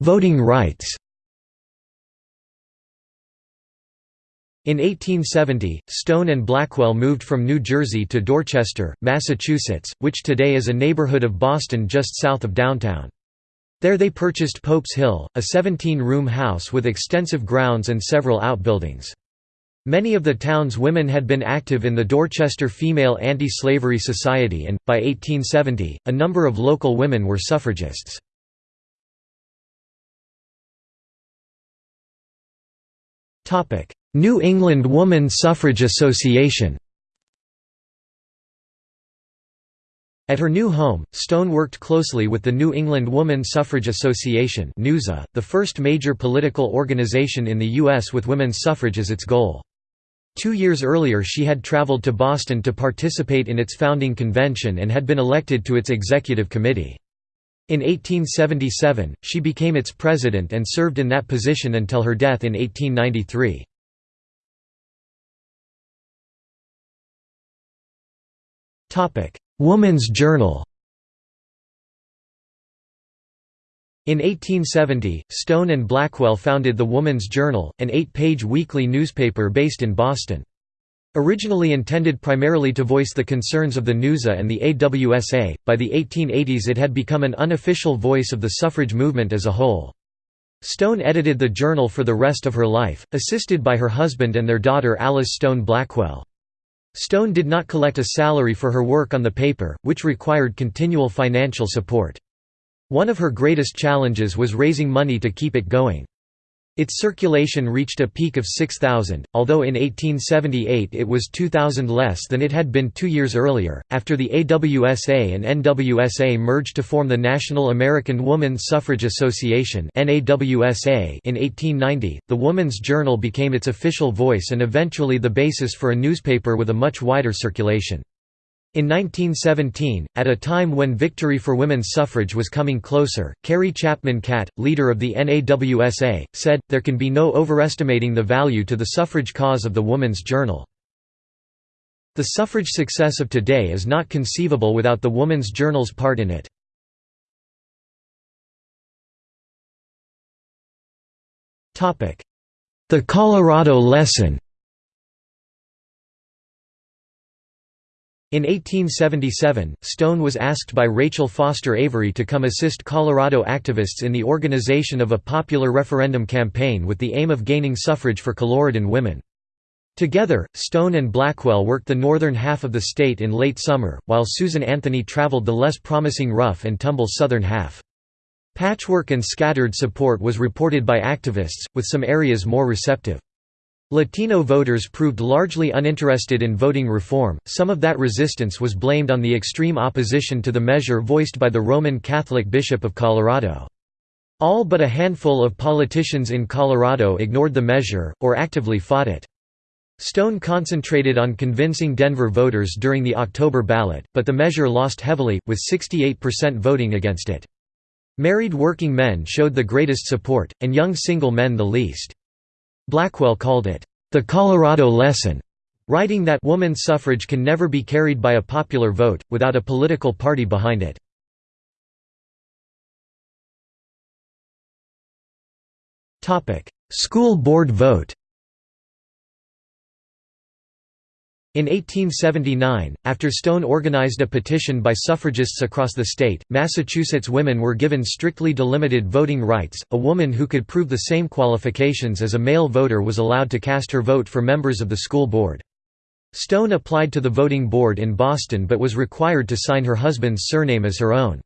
Voting rights In 1870, Stone and Blackwell moved from New Jersey to Dorchester, Massachusetts, which today is a neighborhood of Boston just south of downtown. There they purchased Pope's Hill, a 17-room house with extensive grounds and several outbuildings. Many of the town's women had been active in the Dorchester Female Anti-Slavery Society and, by 1870, a number of local women were suffragists. New England Woman Suffrage Association At her new home, Stone worked closely with the New England Woman Suffrage Association the first major political organization in the U.S. with women's suffrage as its goal. Two years earlier she had traveled to Boston to participate in its founding convention and had been elected to its executive committee. In 1877, she became its president and served in that position until her death in 1893. Woman's Journal In 1870, Stone and Blackwell founded the Woman's Journal, an eight-page weekly newspaper based in Boston. Originally intended primarily to voice the concerns of the NEWSA and the AWSA, by the 1880s it had become an unofficial voice of the suffrage movement as a whole. Stone edited the journal for the rest of her life, assisted by her husband and their daughter Alice Stone Blackwell. Stone did not collect a salary for her work on the paper, which required continual financial support. One of her greatest challenges was raising money to keep it going. Its circulation reached a peak of 6,000, although in 1878 it was 2,000 less than it had been two years earlier. After the AWSA and NWSA merged to form the National American Woman Suffrage Association in 1890, the Woman's Journal became its official voice and eventually the basis for a newspaper with a much wider circulation. In 1917, at a time when victory for women's suffrage was coming closer, Carrie Chapman Catt, leader of the NAWSA, said, there can be no overestimating the value to the suffrage cause of the Woman's Journal. The suffrage success of today is not conceivable without the Woman's Journal's part in it. The Colorado Lesson In 1877, Stone was asked by Rachel Foster Avery to come assist Colorado activists in the organization of a popular referendum campaign with the aim of gaining suffrage for Coloradan women. Together, Stone and Blackwell worked the northern half of the state in late summer, while Susan Anthony traveled the less promising rough and tumble southern half. Patchwork and scattered support was reported by activists, with some areas more receptive. Latino voters proved largely uninterested in voting reform. Some of that resistance was blamed on the extreme opposition to the measure voiced by the Roman Catholic Bishop of Colorado. All but a handful of politicians in Colorado ignored the measure, or actively fought it. Stone concentrated on convincing Denver voters during the October ballot, but the measure lost heavily, with 68% voting against it. Married working men showed the greatest support, and young single men the least. Blackwell called it, "...the Colorado lesson", writing that woman suffrage can never be carried by a popular vote, without a political party behind it. School board vote In 1879, after Stone organized a petition by suffragists across the state, Massachusetts women were given strictly delimited voting rights. A woman who could prove the same qualifications as a male voter was allowed to cast her vote for members of the school board. Stone applied to the voting board in Boston but was required to sign her husband's surname as her own.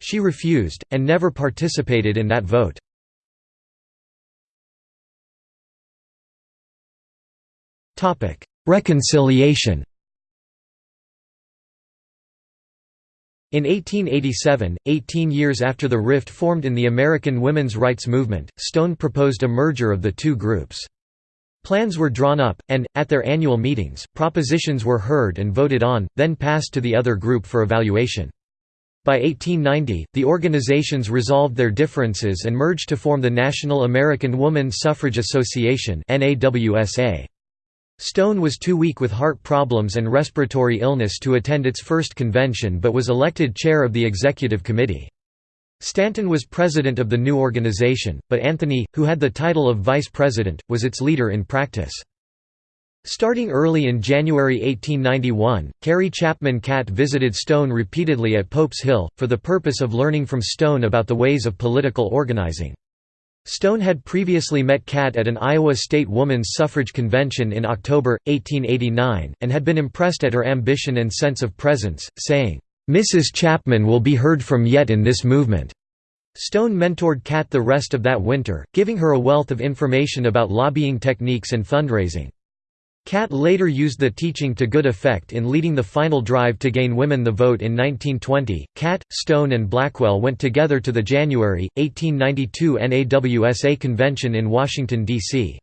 She refused, and never participated in that vote. Reconciliation In 1887, 18 years after the rift formed in the American women's rights movement, Stone proposed a merger of the two groups. Plans were drawn up, and, at their annual meetings, propositions were heard and voted on, then passed to the other group for evaluation. By 1890, the organizations resolved their differences and merged to form the National American Woman Suffrage Association NAWSA. Stone was too weak with heart problems and respiratory illness to attend its first convention but was elected chair of the executive committee. Stanton was president of the new organization, but Anthony, who had the title of vice president, was its leader in practice. Starting early in January 1891, Carrie Chapman Catt visited Stone repeatedly at Pope's Hill, for the purpose of learning from Stone about the ways of political organizing. Stone had previously met Catt at an Iowa State Woman's Suffrage Convention in October, 1889, and had been impressed at her ambition and sense of presence, saying, "'Mrs. Chapman will be heard from yet in this movement.'" Stone mentored Catt the rest of that winter, giving her a wealth of information about lobbying techniques and fundraising. Catt later used the teaching to good effect in leading the final drive to gain women the vote in 1920. Catt, Stone, and Blackwell went together to the January, 1892 NAWSA convention in Washington, D.C.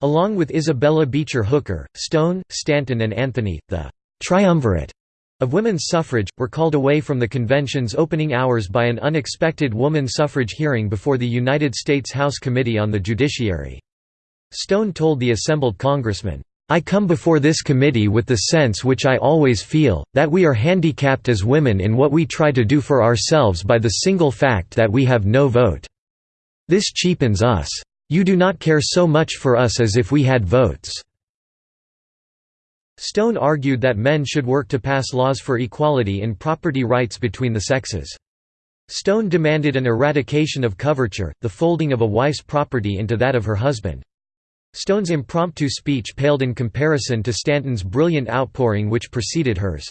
Along with Isabella Beecher Hooker, Stone, Stanton, and Anthony, the triumvirate of women's suffrage, were called away from the convention's opening hours by an unexpected woman suffrage hearing before the United States House Committee on the Judiciary. Stone told the assembled congressmen, I come before this committee with the sense which I always feel, that we are handicapped as women in what we try to do for ourselves by the single fact that we have no vote. This cheapens us. You do not care so much for us as if we had votes." Stone argued that men should work to pass laws for equality in property rights between the sexes. Stone demanded an eradication of coverture, the folding of a wife's property into that of her husband. Stone's impromptu speech paled in comparison to Stanton's brilliant outpouring which preceded hers.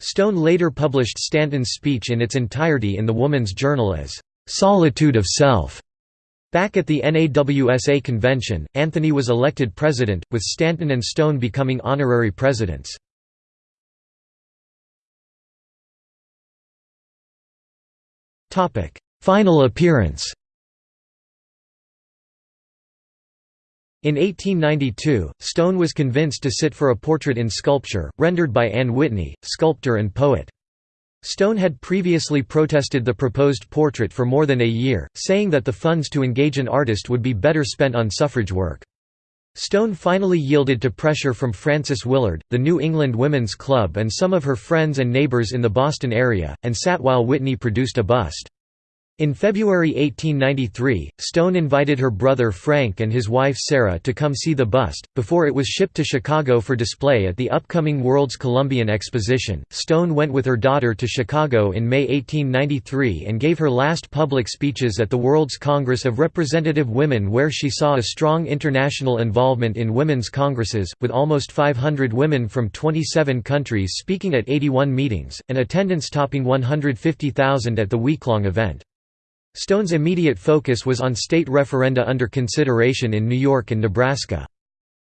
Stone later published Stanton's speech in its entirety in the Woman's Journal as, "'Solitude of Self". Back at the NAWSA convention, Anthony was elected president, with Stanton and Stone becoming honorary presidents. Final appearance In 1892, Stone was convinced to sit for a portrait in sculpture, rendered by Anne Whitney, sculptor and poet. Stone had previously protested the proposed portrait for more than a year, saying that the funds to engage an artist would be better spent on suffrage work. Stone finally yielded to pressure from Frances Willard, the New England Women's Club and some of her friends and neighbors in the Boston area, and sat while Whitney produced a bust. In February 1893, Stone invited her brother Frank and his wife Sarah to come see the bust. Before it was shipped to Chicago for display at the upcoming World's Columbian Exposition, Stone went with her daughter to Chicago in May 1893 and gave her last public speeches at the World's Congress of Representative Women, where she saw a strong international involvement in women's congresses, with almost 500 women from 27 countries speaking at 81 meetings, and attendance topping 150,000 at the week-long event. Stone's immediate focus was on state referenda under consideration in New York and Nebraska.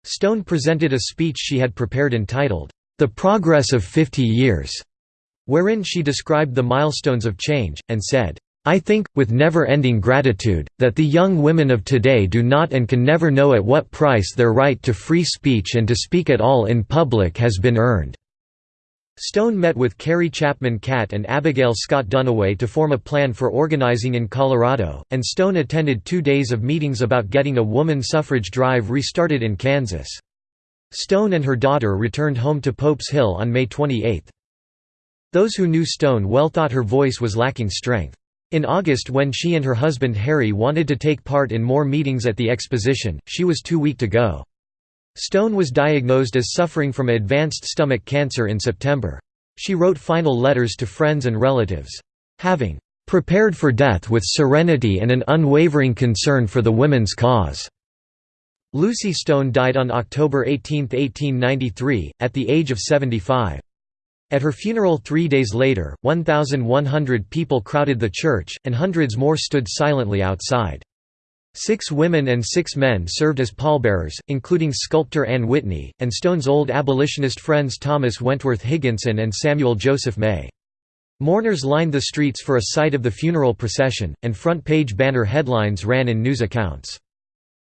Stone presented a speech she had prepared entitled, The Progress of Fifty Years, wherein she described the milestones of change, and said, I think, with never-ending gratitude, that the young women of today do not and can never know at what price their right to free speech and to speak at all in public has been earned. Stone met with Carrie Chapman Catt and Abigail Scott Duniway to form a plan for organizing in Colorado, and Stone attended two days of meetings about getting a woman suffrage drive restarted in Kansas. Stone and her daughter returned home to Pope's Hill on May 28. Those who knew Stone well thought her voice was lacking strength. In August when she and her husband Harry wanted to take part in more meetings at the exposition, she was too weak to go. Stone was diagnosed as suffering from advanced stomach cancer in September. She wrote final letters to friends and relatives. Having "...prepared for death with serenity and an unwavering concern for the women's cause." Lucy Stone died on October 18, 1893, at the age of 75. At her funeral three days later, 1,100 people crowded the church, and hundreds more stood silently outside. Six women and six men served as pallbearers, including sculptor Anne Whitney, and Stone's old abolitionist friends Thomas Wentworth Higginson and Samuel Joseph May. Mourners lined the streets for a sight of the funeral procession, and front-page banner headlines ran in news accounts.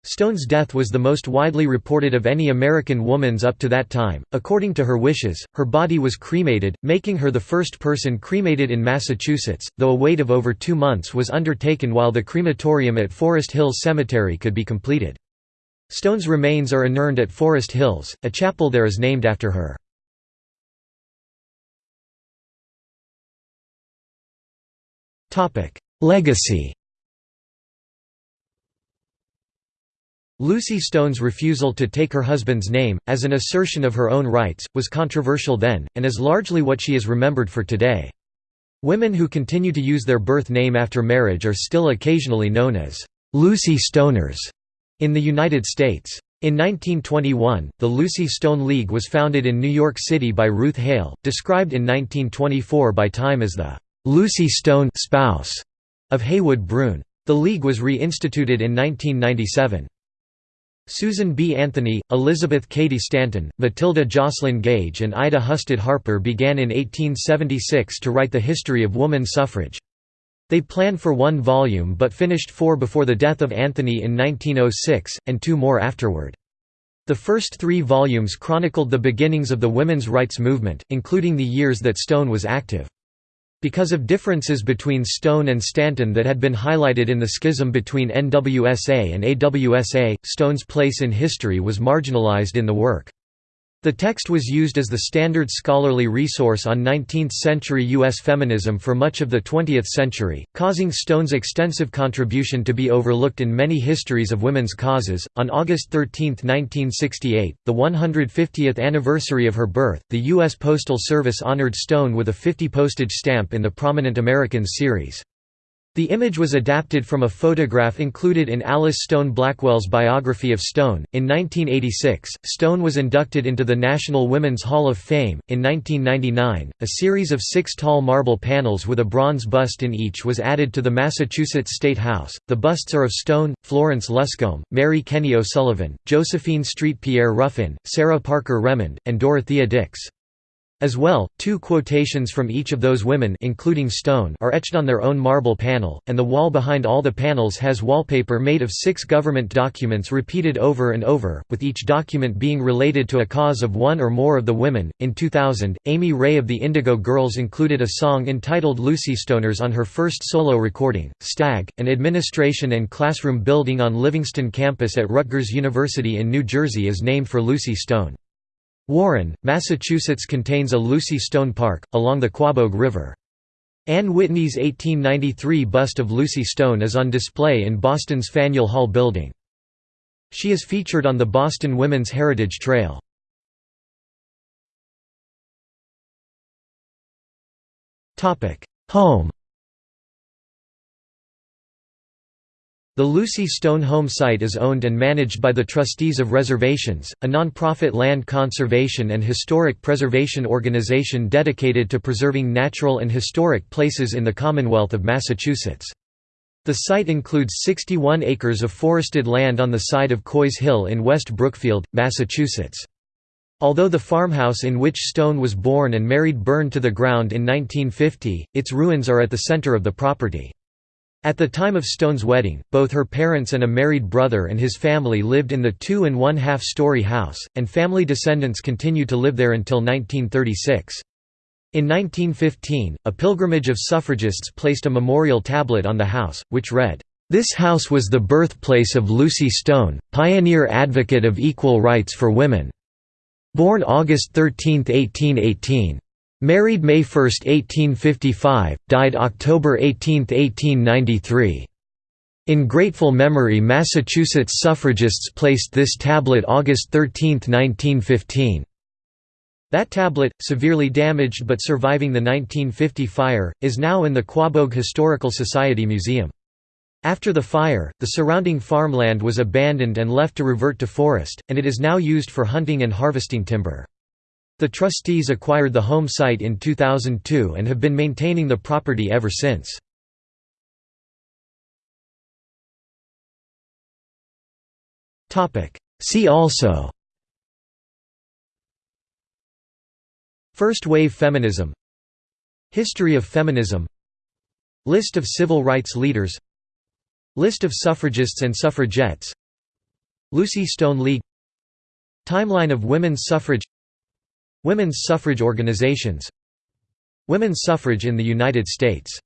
Stone's death was the most widely reported of any American woman's up to that time. According to her wishes, her body was cremated, making her the first person cremated in Massachusetts, though a wait of over two months was undertaken while the crematorium at Forest Hills Cemetery could be completed. Stone's remains are inurned at Forest Hills, a chapel there is named after her. Legacy Lucy Stone's refusal to take her husband's name, as an assertion of her own rights, was controversial then, and is largely what she is remembered for today. Women who continue to use their birth name after marriage are still occasionally known as Lucy Stoners in the United States. In 1921, the Lucy Stone League was founded in New York City by Ruth Hale, described in 1924 by Time as the Lucy Stone spouse of Heywood Broun. The League was reinstituted in 1997. Susan B. Anthony, Elizabeth Cady Stanton, Matilda Joslyn Gage and Ida Husted Harper began in 1876 to write the history of woman suffrage. They planned for one volume but finished four before the death of Anthony in 1906, and two more afterward. The first three volumes chronicled the beginnings of the women's rights movement, including the years that Stone was active. Because of differences between Stone and Stanton that had been highlighted in the schism between NWSA and AWSA, Stone's place in history was marginalized in the work. The text was used as the standard scholarly resource on 19th century U.S. feminism for much of the 20th century, causing Stone's extensive contribution to be overlooked in many histories of women's causes. On August 13, 1968, the 150th anniversary of her birth, the U.S. Postal Service honored Stone with a 50 postage stamp in the Prominent Americans series. The image was adapted from a photograph included in Alice Stone Blackwell's biography of Stone. In 1986, Stone was inducted into the National Women's Hall of Fame. In 1999, a series of six tall marble panels with a bronze bust in each was added to the Massachusetts State House. The busts are of Stone, Florence Luscombe, Mary Kenney O'Sullivan, Josephine Street Pierre Ruffin, Sarah Parker Remond, and Dorothea Dix. As well, two quotations from each of those women including Stone are etched on their own marble panel, and the wall behind all the panels has wallpaper made of six government documents repeated over and over, with each document being related to a cause of one or more of the women. In 2000, Amy Ray of the Indigo Girls included a song entitled Lucy Stoners on her first solo recording. Stag, an administration and classroom building on Livingston campus at Rutgers University in New Jersey is named for Lucy Stone. Warren, Massachusetts contains a Lucy Stone Park, along the Quaboag River. Anne Whitney's 1893 bust of Lucy Stone is on display in Boston's Faneuil Hall building. She is featured on the Boston Women's Heritage Trail. Home The Lucy Stone Home site is owned and managed by the Trustees of Reservations, a nonprofit land conservation and historic preservation organization dedicated to preserving natural and historic places in the Commonwealth of Massachusetts. The site includes 61 acres of forested land on the side of Coy's Hill in West Brookfield, Massachusetts. Although the farmhouse in which Stone was born and married burned to the ground in 1950, its ruins are at the center of the property. At the time of Stone's wedding, both her parents and a married brother and his family lived in the two and one-half story house, and family descendants continued to live there until 1936. In 1915, a pilgrimage of suffragists placed a memorial tablet on the house, which read, "...this house was the birthplace of Lucy Stone, pioneer advocate of equal rights for women. Born August 13, 1818. Married May 1, 1855, died October 18, 1893. In grateful memory Massachusetts suffragists placed this tablet August 13, 1915. That tablet, severely damaged but surviving the 1950 fire, is now in the Quaboag Historical Society Museum. After the fire, the surrounding farmland was abandoned and left to revert to forest, and it is now used for hunting and harvesting timber. The trustees acquired the home site in 2002 and have been maintaining the property ever since. See also First wave feminism History of feminism List of civil rights leaders List of suffragists and suffragettes Lucy Stone League Timeline of women's suffrage Women's suffrage organizations. Women's suffrage in the United States